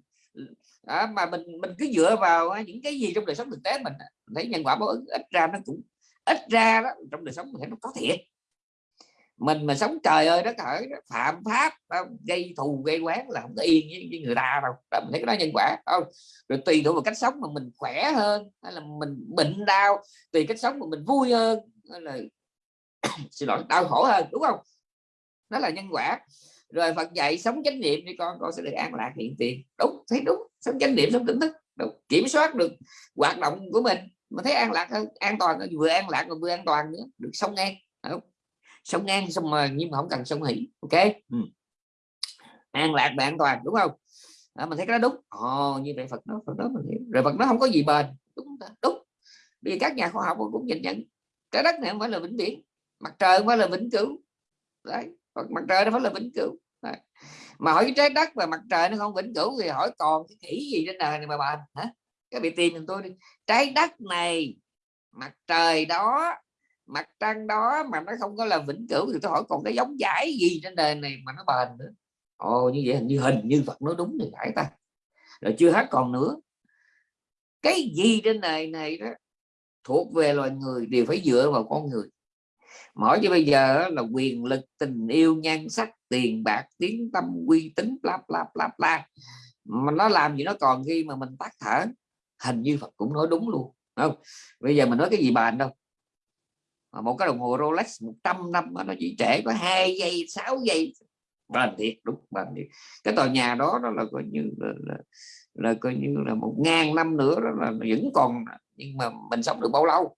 À, mà mình mình cứ dựa vào à, những cái gì trong đời sống thực tế mình, à, mình thấy nhân quả báo ứng ít ra nó cũng ít ra đó trong đời sống mình thấy nó có thiệt mình mà sống trời ơi đất hỡi phạm pháp gây thù gây quán là không có yên với, với người ta đâu. Đó, mình thấy cái đó nhân quả không? Rồi tùy thuộc vào cách sống mà mình khỏe hơn hay là mình bệnh đau tùy cách sống mà mình vui hơn hay là xin lỗi đau khổ hơn đúng không? Đó là nhân quả. Rồi Phật dạy sống chánh niệm thì con con sẽ được an lạc hiện tiền. Đúng thấy đúng sống chánh niệm sống tỉnh thức đúng. kiểm soát được hoạt động của mình mà thấy an lạc hơn an toàn vừa an lạc mà vừa an toàn nữa được sống ngang đúng sống ngang xong mà nhưng mà không cần sống hỷ ok? Ừ. an lạc và an toàn đúng không? À, mình thấy cái đó đúng. Ồ như vậy Phật đó Phật đó mình hiểu. Rồi Phật nó không có gì bền. Đúng đúng. Vì các nhà khoa học cũng nhìn nhận trái đất này không phải là vĩnh viễn mặt trời không phải là vĩnh cửu. Đấy mặt trời nó phải là vĩnh cửu. Đấy. mà hỏi cái trái đất và mặt trời nó không vĩnh cửu thì hỏi còn cái khỉ gì trên đời này mà bền hả? Cái bị tìm mình tôi đi. Trái đất này mặt trời đó mặt trăng đó mà nó không có là vĩnh cửu thì tôi hỏi, còn cái giống giải gì trên đời này? Mà nó bền nữa. Ồ, như vậy hình như hình như Phật nói đúng thì phải ta. Rồi chưa hết còn nữa. Cái gì trên đời này đó thuộc về loài người đều phải dựa vào con người. Mỗi như bây giờ là quyền lực, tình yêu, nhan sắc, tiền bạc, tiếng tâm, uy tín, bla bla bla bla. Mà nó làm gì nó còn khi mà mình tắt thở? Hình như Phật cũng nói đúng luôn không? Bây giờ mình nói cái gì bàn đâu? Một cái đồng hồ Rolex 100 năm nó chỉ trễ có hai giây 6 giây. Bền thiệt đúng bền thiệt. Cái tòa nhà đó đó là coi như là, là, là coi như là một ngàn năm nữa đó là vẫn còn nhưng mà mình sống được bao lâu?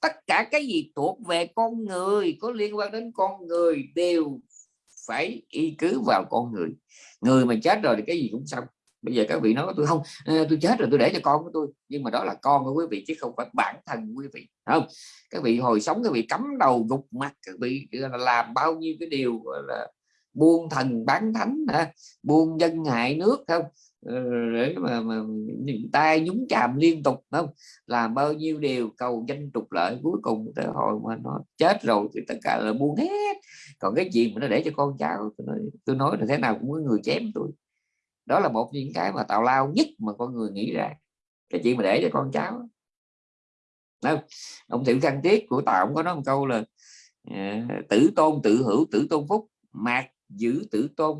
Tất cả cái gì thuộc về con người có liên quan đến con người đều phải y cứ vào con người. Người mà chết rồi thì cái gì cũng xong bây giờ các vị nói tôi không tôi chết rồi tôi để cho con của tôi. Nhưng mà đó là con của quý vị chứ không phải bản thân quý vị không? Các vị hồi sống các vị cắm đầu gục mặt các vị làm bao nhiêu cái điều gọi là buôn thần bán thánh ha? buôn dân hại nước không? Ờ, để mà, mà tay nhúng chàm liên tục không? Làm bao nhiêu điều cầu danh trục lợi cuối cùng tới hồi mà nó chết rồi thì tất cả là buông hết. Còn cái gì mà nó để cho con cháu tôi nói, tôi nói là thế nào cũng có người chém tôi đó là một những cái mà tào lao nhất mà con người nghĩ ra. Cái chuyện mà để cho con cháu Đâu? ông thiệu khăn tiết của tào ông có nói một câu là ờ, tử tôn tự hữu, tử tôn phúc, mạc giữ tử tôn,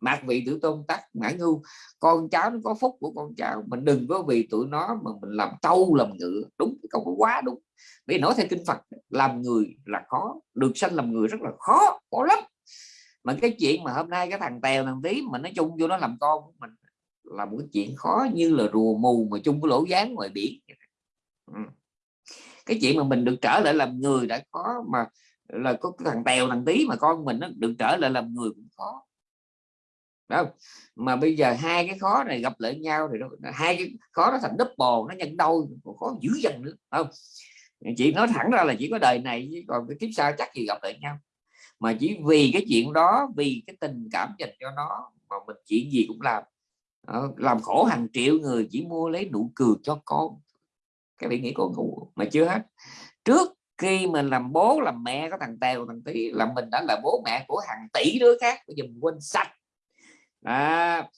mạc vị tử tôn tắc mãn ngu. Con cháu nó có phúc của con cháu mình đừng có vì tụi nó mà mình làm trâu, làm ngựa. Đúng, cái câu quá đúng. Vì nói theo kinh Phật, làm người là khó, được sanh làm người rất là khó khó lắm mà cái chuyện mà hôm nay cái thằng tèo thằng tí mà nó chung vô nó làm con của mình là một cái chuyện khó như là rùa mù mà chung cái lỗ dáng ngoài biển. Ừ. cái chuyện mà mình được trở lại làm người đã khó mà là có cái thằng tèo thằng tí mà con mình nó được trở lại làm người cũng khó. Đó mà bây giờ hai cái khó này gặp lại nhau thì nó, hai cái khó nó thành double nó nhân đôi khó dữ dằn nữa không? Chị nói thẳng ra là chỉ có đời này chứ còn cái kiếp sau chắc gì gặp lại nhau mà chỉ vì cái chuyện đó vì cái tình cảm dành cho nó mà mình chuyện gì cũng làm. Ờ, làm khổ hàng triệu người chỉ mua lấy nụ cười cho con. Cái bạn nghĩ con ngủ mà chưa hết. Trước khi mình làm bố làm mẹ có thằng tèo thằng tí là mình đã là bố mẹ của hàng tỷ đứa khác. Bây giờ mình quên sạch. À,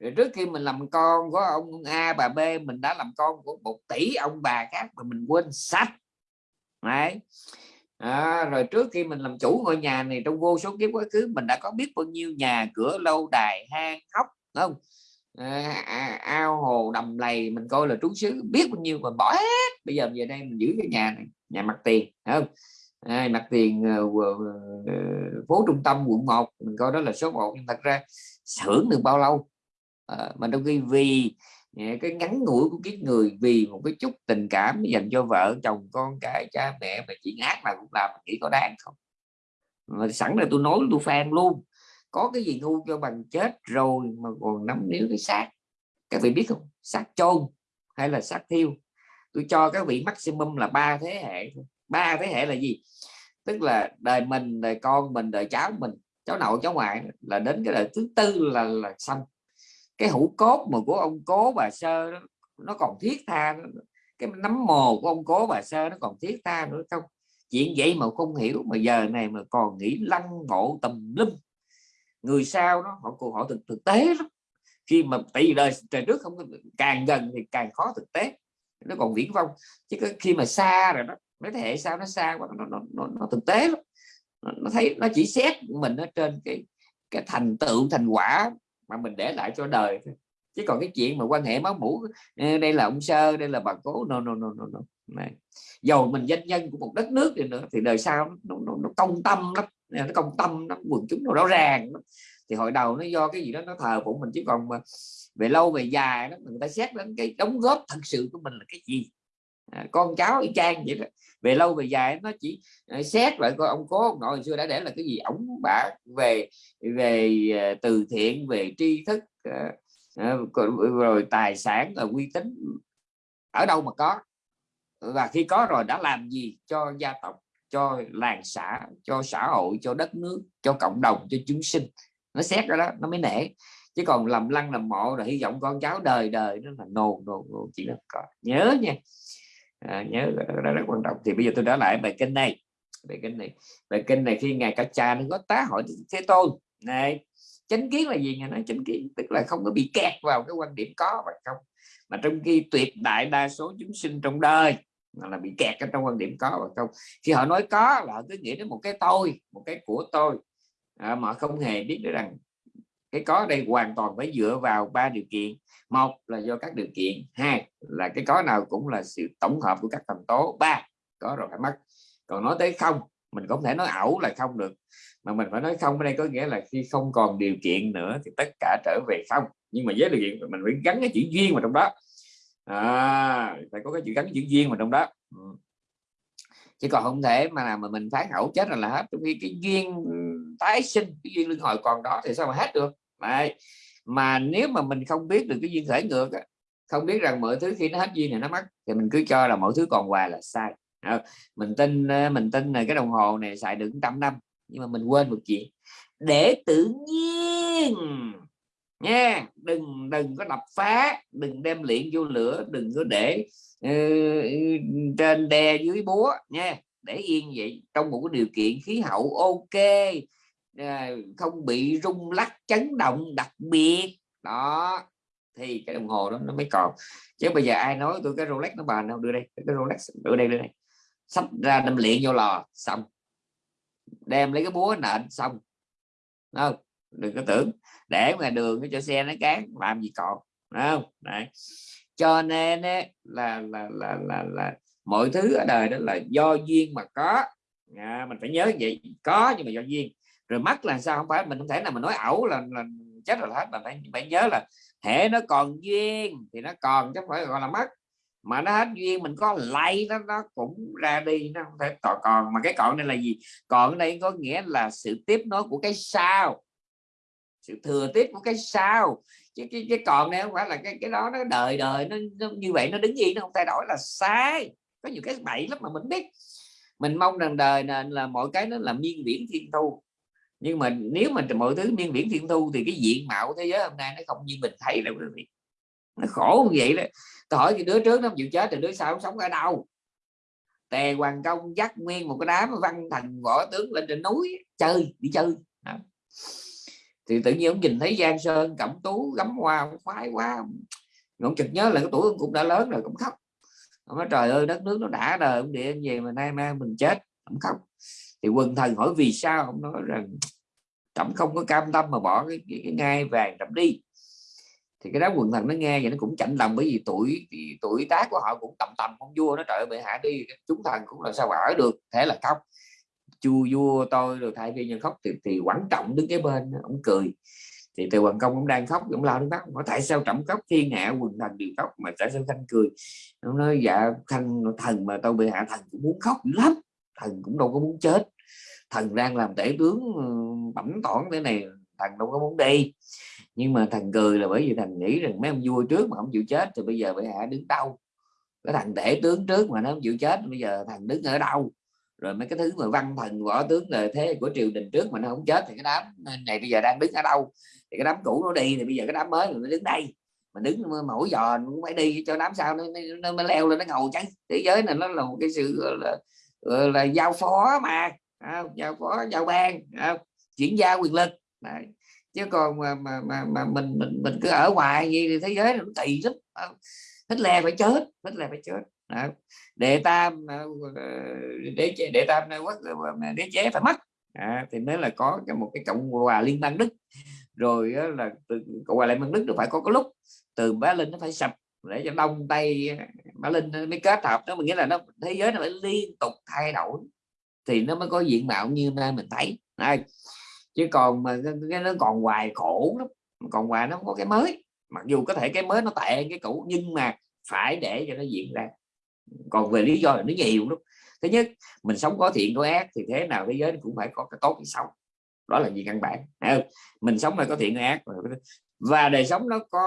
rồi trước khi mình làm con có ông A bà B mình đã làm con của một tỷ ông bà khác mà mình quên sạch. Đấy. À, rồi trước khi mình làm chủ ngôi nhà này trong vô số kiếp quá khứ mình đã có biết bao nhiêu nhà cửa lâu đài hang hóc không? À, à, ao hồ đầm lầy mình coi là trú xứ biết bao nhiêu mình bỏ hết. Bây giờ về đây mình giữ cái nhà này nhà mặt tiền không? À, mặt tiền uh, uh, phố trung tâm quận 1 mình coi đó là số 1 nhưng thật ra hưởng được bao lâu? À, mà đôi khi vì Dạ, cái ngắn ngủi của kiếp người vì một cái chút tình cảm dành cho vợ, chồng, con cái, cha mẹ mà chuyện ác mà cũng làm, nghĩ có đáng không? Mà sẵn là tôi nói tôi fan luôn. Có cái gì ngu cho bằng chết rồi mà còn nắm níu cái xác. Các vị biết không? Xác chôn hay là xác thiêu? Tôi cho các vị maximum là ba thế hệ ba thế hệ là gì? Tức là đời mình, đời con mình, đời cháu mình, cháu nội, cháu ngoại là đến cái đời thứ tư là là xong cái hũ cốt mà của ông cố bà sơ đó, nó còn thiết tha cái nấm mồ của ông cố bà sơ nó còn thiết tha nữa. Không chuyện vậy mà không hiểu mà giờ này mà còn nghĩ lăng ngộ tầm lum. Người sao đó họ họ thực thực tế lắm. Khi mà tại vì đời trời trước không càng gần thì càng khó thực tế. Nó còn viễn vông. Chứ khi mà xa rồi đó mấy thế hệ sau nó xa quá nó, nó, nó, nó thực tế lắm. Nó, nó thấy nó chỉ xét mình ở trên cái cái thành tựu thành quả mà mình để lại cho đời chứ còn cái chuyện mà quan hệ máu mũ đây là ông sơ đây là bà cố no no no no, no. Này. dầu mình danh nhân của một đất nước thì nữa thì đời sau nó, nó, nó công tâm lắm nó công tâm nó quần chúng nó rõ ràng lắm. thì hồi đầu nó do cái gì đó nó thờ phụng mình chứ còn mà về lâu về dài đó người ta xét đến cái đóng góp thật sự của mình là cái gì à, con cháu y chang vậy đó. Về lâu về dài nó chỉ à, xét lại coi ông cố ông nội xưa đã để là cái gì ổng bả về về à, từ thiện về tri thức à, rồi tài sản là uy tín ở đâu mà có. Và khi có rồi đã làm gì cho gia tộc cho làng xã cho xã hội cho đất nước cho cộng đồng cho chúng sinh. Nó xét ra đó nó mới nể. Chứ còn làm lăng làm mộ rồi hy vọng con cháu đời đời nó là nồn nồn chỉ là có. Nhớ nha à, nhớ ờ, đó rất quan trọng. Thì bây giờ tôi đã lại bài kinh này. Bài kinh này. Bài kinh này khi ngài cả cha nó có tá hỏi thế tôn. Này chánh kiến là gì? Ngài nói chánh kiến tức là không có bị kẹt vào cái quan điểm có và không? Mà trong khi tuyệt đại đa số chúng sinh trong đời là bị kẹt ở trong quan điểm có và không? Khi họ nói có là họ cứ nghĩ đến một cái tôi một cái của tôi. À, mà không hề biết được rằng cái có đây hoàn toàn phải dựa vào ba điều kiện. Một là do các điều kiện. Hai là cái có nào cũng là sự tổng hợp của các thành tố. Ba có rồi phải mất. Còn nói tới không mình không thể nói ảo là không được. Mà mình phải nói không ở đây có nghĩa là khi không còn điều kiện nữa thì tất cả trở về không. Nhưng mà với điều kiện mình phải gắn cái chữ duyên vào trong đó. À, phải có cái chữ gắn chữ duyên vào trong đó. Ừ. chứ còn không thể mà mà mình phán ẩu chết rồi là hết. Trong khi cái duyên tái sinh cái duyên luân hồi còn đó thì sao mà hết được? Đấy. mà nếu mà mình không biết được cái duyên khởi ngược không biết rằng mọi thứ khi nó hết duyên thì nó mất thì mình cứ cho là mọi thứ còn hoài là sai. Ờ, mình tin ờ, mình tin là cái đồng hồ này xài được trăm năm nhưng mà mình quên một chuyện. Để tự nhiên nha đừng đừng có đập phá đừng đem luyện vô lửa đừng có để uh, trên đè dưới búa nha. Để yên vậy trong một cái điều kiện khí hậu ok Ờ, không bị rung lắc chấn động đặc biệt. Đó thì cái đồng hồ đó nó mới còn. Chứ bây giờ ai nói tôi cái Rolex nó bàn đâu đưa đây cái Rolex đưa đây đưa đây. Sắp ra đâm luyện vô lò xong. Đem lấy cái búa nện xong. Không? Đừng có tưởng. Để ngoài đường cho xe nó cán làm gì còn không? Đấy. cho nên ấy, là, là là là là mọi thứ ở đời đó là do duyên mà có. À, mình phải nhớ vậy. Có nhưng mà do duyên rồi mắt là sao? Không phải mình không thể nào mình nói ẩu là, là chết rồi hết. Mà phải phải nhớ là hệ nó còn duyên thì nó còn chứ không phải gọi là mất mà nó hết duyên mình có lay nó nó cũng ra đi nó không thể còn còn. Mà cái còn đây là gì? Còn đây có nghĩa là sự tiếp nối của cái sao. Sự thừa tiếp của cái sao. Chứ cái, cái còn này không phải là cái cái đó nó đời đời nó, nó như vậy nó đứng gì nó không thay đổi là sai. Có nhiều cái bậy lắm mà mình biết. Mình mong rằng đời là, là mọi cái nó là miên viễn thiên thu nhưng mà nếu mà mọi thứ miên viễn thiên thu thì cái diện mạo thế giới hôm nay nó không như mình thấy đâu quý vị. Nó khổ như vậy đó. Tôi hỏi cái đứa trước nó chịu chết thì đứa sau sống ở đâu? Tề hoàng công dắt nguyên một cái đám văn thần võ tướng lên trên núi, chơi, đi chơi. Đó. thì tự nhiên ông nhìn thấy giang sơn, cẩm tú gắm hoa ông khoái quá. Ông chợt nhớ là cái tuổi ông cũng đã lớn rồi, cũng khóc. Ông nói, trời ơi, đất nước nó đã đời, ông địa về mà nay mai mình chết, ông khóc thì quần thần hỏi vì sao? Ông nói rằng trẫm không có cam tâm mà bỏ cái, cái, cái ngai vàng trẫm đi. Thì cái đó quần thần nó nghe vậy nó cũng chạnh lòng bởi vì tuổi tuổi tác của họ cũng tầm tầm con vua nó trời bệ hạ đi chúng thần cũng là sao ở được thế là khóc chu vua tôi rồi thay vì nhân khóc thì, thì quan trọng đứng cái bên ông cười. Thì từ hoàng công cũng đang khóc cũng lao nước mắt hỏi tại sao trọng khóc? Thiên hạ quần thần đều khóc mà tại sao khanh cười? Nó nói dạ khanh thần mà tôi bị hạ thần cũng muốn khóc lắm thần cũng đâu có muốn chết. Thần đang làm tể tướng ờ, bẩm tỏn thế này thần đâu có muốn đi. Nhưng mà thằng cười là bởi vì thằng nghĩ rằng mấy ông vua trước mà không chịu chết thì bây giờ bệ hạ đứng đâu? Cái thằng tể tướng trước mà nó không chịu chết bây giờ thằng đứng ở đâu? Rồi mấy cái thứ mà văn thần võ tướng là thế của triều đình trước mà nó không chết thì cái đám này bây giờ đang đứng ở đâu? Thì cái đám cũ nó đi thì bây giờ cái đám mới nó đứng đây. Mà đứng mỗi giò nó cũng phải đi cho đám sau nó, nó, nó leo lên nó ngầu chứ. Thế giới này nó là một cái sự là, rồi là giao phó mà. Không? giao phó giao ban không? chuyển giao quyền lực. Đấy. Chứ còn mà mà mà, mà mình mình mình cứ ở ngoài gì thì thế giới nó kỳ lắm. À, hết lè phải chết hết lè phải chết. Đấy. đệ tam ờ, để chế đệ tam ờ, quốc ờ, đế chế phải mất. À, thì mới là có cái một cái cộng hòa liên bang đức. Rồi là từ cộng hòa liên bang đức được phải có cái lúc. Từ bá linh nó phải sập để cho đông tây bá linh mới kết hợp đó mình nghĩa là nó, thế giới nó phải liên tục thay đổi thì nó mới có diện mạo như nay mình thấy. Đây, chứ còn mà cái nó còn hoài khổ lắm, còn hoài nó không có cái mới. Mặc dù có thể cái mới nó tệ cái cũ, nhưng mà phải để cho nó diễn ra. Còn về lý do là nó nhiều lắm. Thứ nhất, mình sống có thiện có ác thì thế nào thế giới cũng phải có cái tốt cái xấu. Đó là gì căn bản. Mình sống phải có thiện có ác và đời sống nó có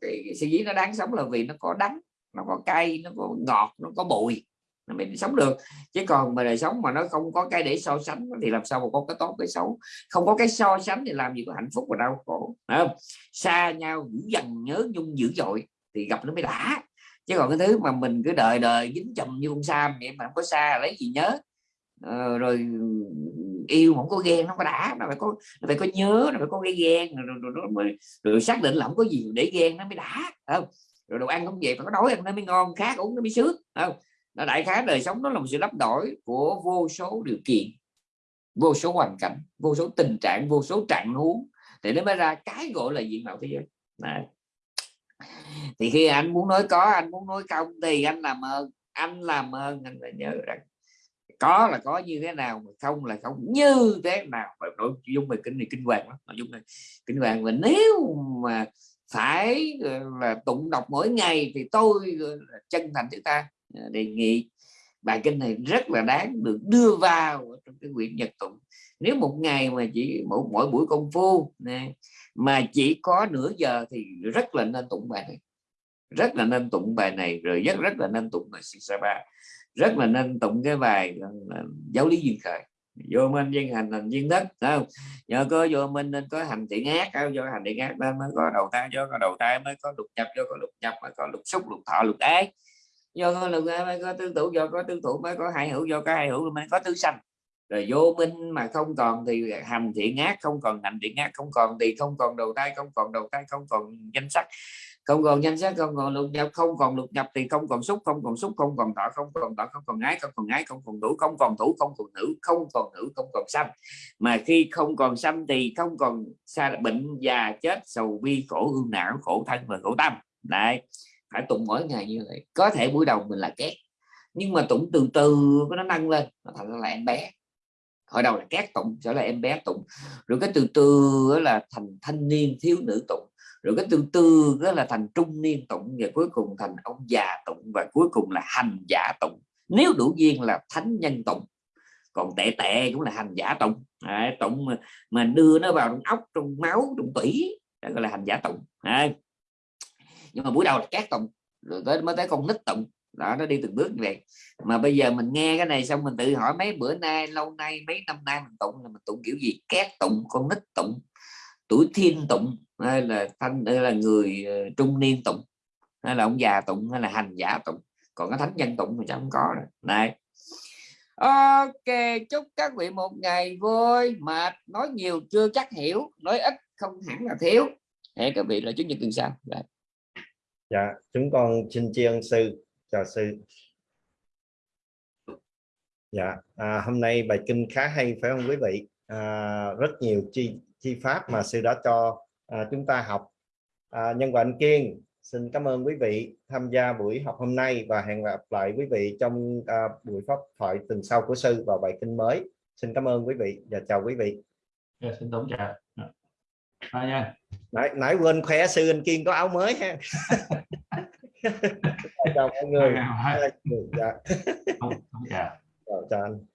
cái, cái sự dĩ nó đáng sống là vì nó có đắng nó có cay nó có ngọt nó có bụi nó mới sống được. Chứ còn mà đời sống mà nó không có cái để so sánh thì làm sao mà có cái tốt cái xấu? Không có cái so sánh thì làm gì có hạnh phúc và đau khổ không? xa nhau dữ dằn nhớ nhung dữ dội thì gặp nó mới đã. Chứ còn cái thứ mà mình cứ đợi đời dính chùm như con sam vậy mà không có xa lấy gì nhớ. Ờ, rồi yêu không có ghen nó có đã nó phải có nó phải có nhớ nó phải có cái ghen rồi, rồi, rồi, rồi, rồi xác định là không có gì để ghen nó mới đã không? Rồi đồ ăn không vậy phải có đói ăn nó mới ngon khác uống nó mới sướng không? Nó đại khái đời sống nó là một sự lắp đổi của vô số điều kiện vô số hoàn cảnh vô số tình trạng vô số trạng huống. Thì nó mới ra cái gọi là diện mạo thế giới. Này. thì khi anh muốn nói có anh muốn nói không thì anh làm ơn anh làm ơn anh phải nhớ rằng có là có như thế nào mà không là không như thế nào phải nội dung về kinh này kinh hoàng lắm nội dung này kinh hoàng. Và nếu mà phải là tụng đọc mỗi ngày thì tôi chân thành chúng ta à, đề nghị bài kinh này rất là đáng được đưa vào trong cái quyển nhật tụng. Nếu một ngày mà chỉ mỗi, mỗi buổi công phu nè, mà chỉ có nửa giờ thì rất là nên tụng bài này rất là nên tụng bài này rồi rất rất là nên tụng bài Sisaba rất là nên tụng cái bài ờ, giáo lý duyên khởi. Vô minh duyên hành hành duyên đất không? Nhờ có vô minh nên có hành thiện ác do hành thiện ác nên mới có đầu thai do có đầu thai mới có lục nhập do có lục nhập mới có lục xúc lục thọ lục ái do có lục mới có tương thủ do có tương thủ mới có hai hữu do có hai hữu mới có tứ sanh. Rồi vô minh mà không còn thì hành thiện ác không còn hành thiện ác không còn thì không còn đầu thai, không còn đầu thai, không còn danh sắc không còn danh sắc không còn lục nhập không còn lục nhập thì không còn xúc không còn xúc không còn thọ không còn thọ không còn ái không còn ái không còn thủ không còn thủ không còn nữ không còn nữ không còn xăm mà khi không còn xăm thì không còn xa bệnh già chết sầu bi khổ hương não khổ thân và khổ tâm đấy phải tụng mỗi ngày như vậy có thể buổi đầu mình là két nhưng mà tụng từ từ có nó nâng lên nó thành là em bé hồi đầu là cát tụng trở lại em bé tụng rồi cái từ từ là thành thanh niên thiếu nữ tụng rồi cái từ từ đó là thành trung niên tụng và cuối cùng thành ông già tụng và cuối cùng là hành giả tụng. Nếu đủ duyên là thánh nhân tụng. Còn tệ tệ cũng là hành giả tụng. À, tụng mà, mà đưa nó vào trong ốc trong máu trong tủy đó gọi là hành giả tụng. À. nhưng mà buổi đầu là cát tụng rồi tới mới tới con nít tụng. Đó nó đi từng bước như vậy. Mà bây giờ mình nghe cái này xong mình tự hỏi mấy bữa nay lâu nay mấy năm nay mình tụng là mình tụng kiểu gì? Cát tụng con nít tụng tuổi thiên tụng hay là thanh hay là người ờ, trung niên tụng hay là ông già tụng hay là hành giả tụng. Còn cái thánh nhân tụng thì chẳng có rồi. Này. Ok chúc các vị một ngày vui mệt nói nhiều chưa chắc hiểu nói ít không hẳn là thiếu. Hẹn các vị là chủ nhật tuần sau. Đấy. dạ chúng con xin tri ân sư. Chào sư. Dạ à, hôm nay bài kinh khá hay phải không quý vị? À, rất nhiều chi chi pháp mà sư đã cho à, chúng ta học. À, nhân và anh kiên xin cảm ơn quý vị tham gia buổi học hôm nay và hẹn gặp lại quý vị trong à, buổi pháp thoại tuần sau của sư vào bài kinh mới. Xin cảm ơn quý vị và chào quý vị. Yeah, xin tổng chào. À, nha. Nãy, nãy quên khoe sư anh kiên có áo mới ha. Chào mọi người. Dạ. chào, chào anh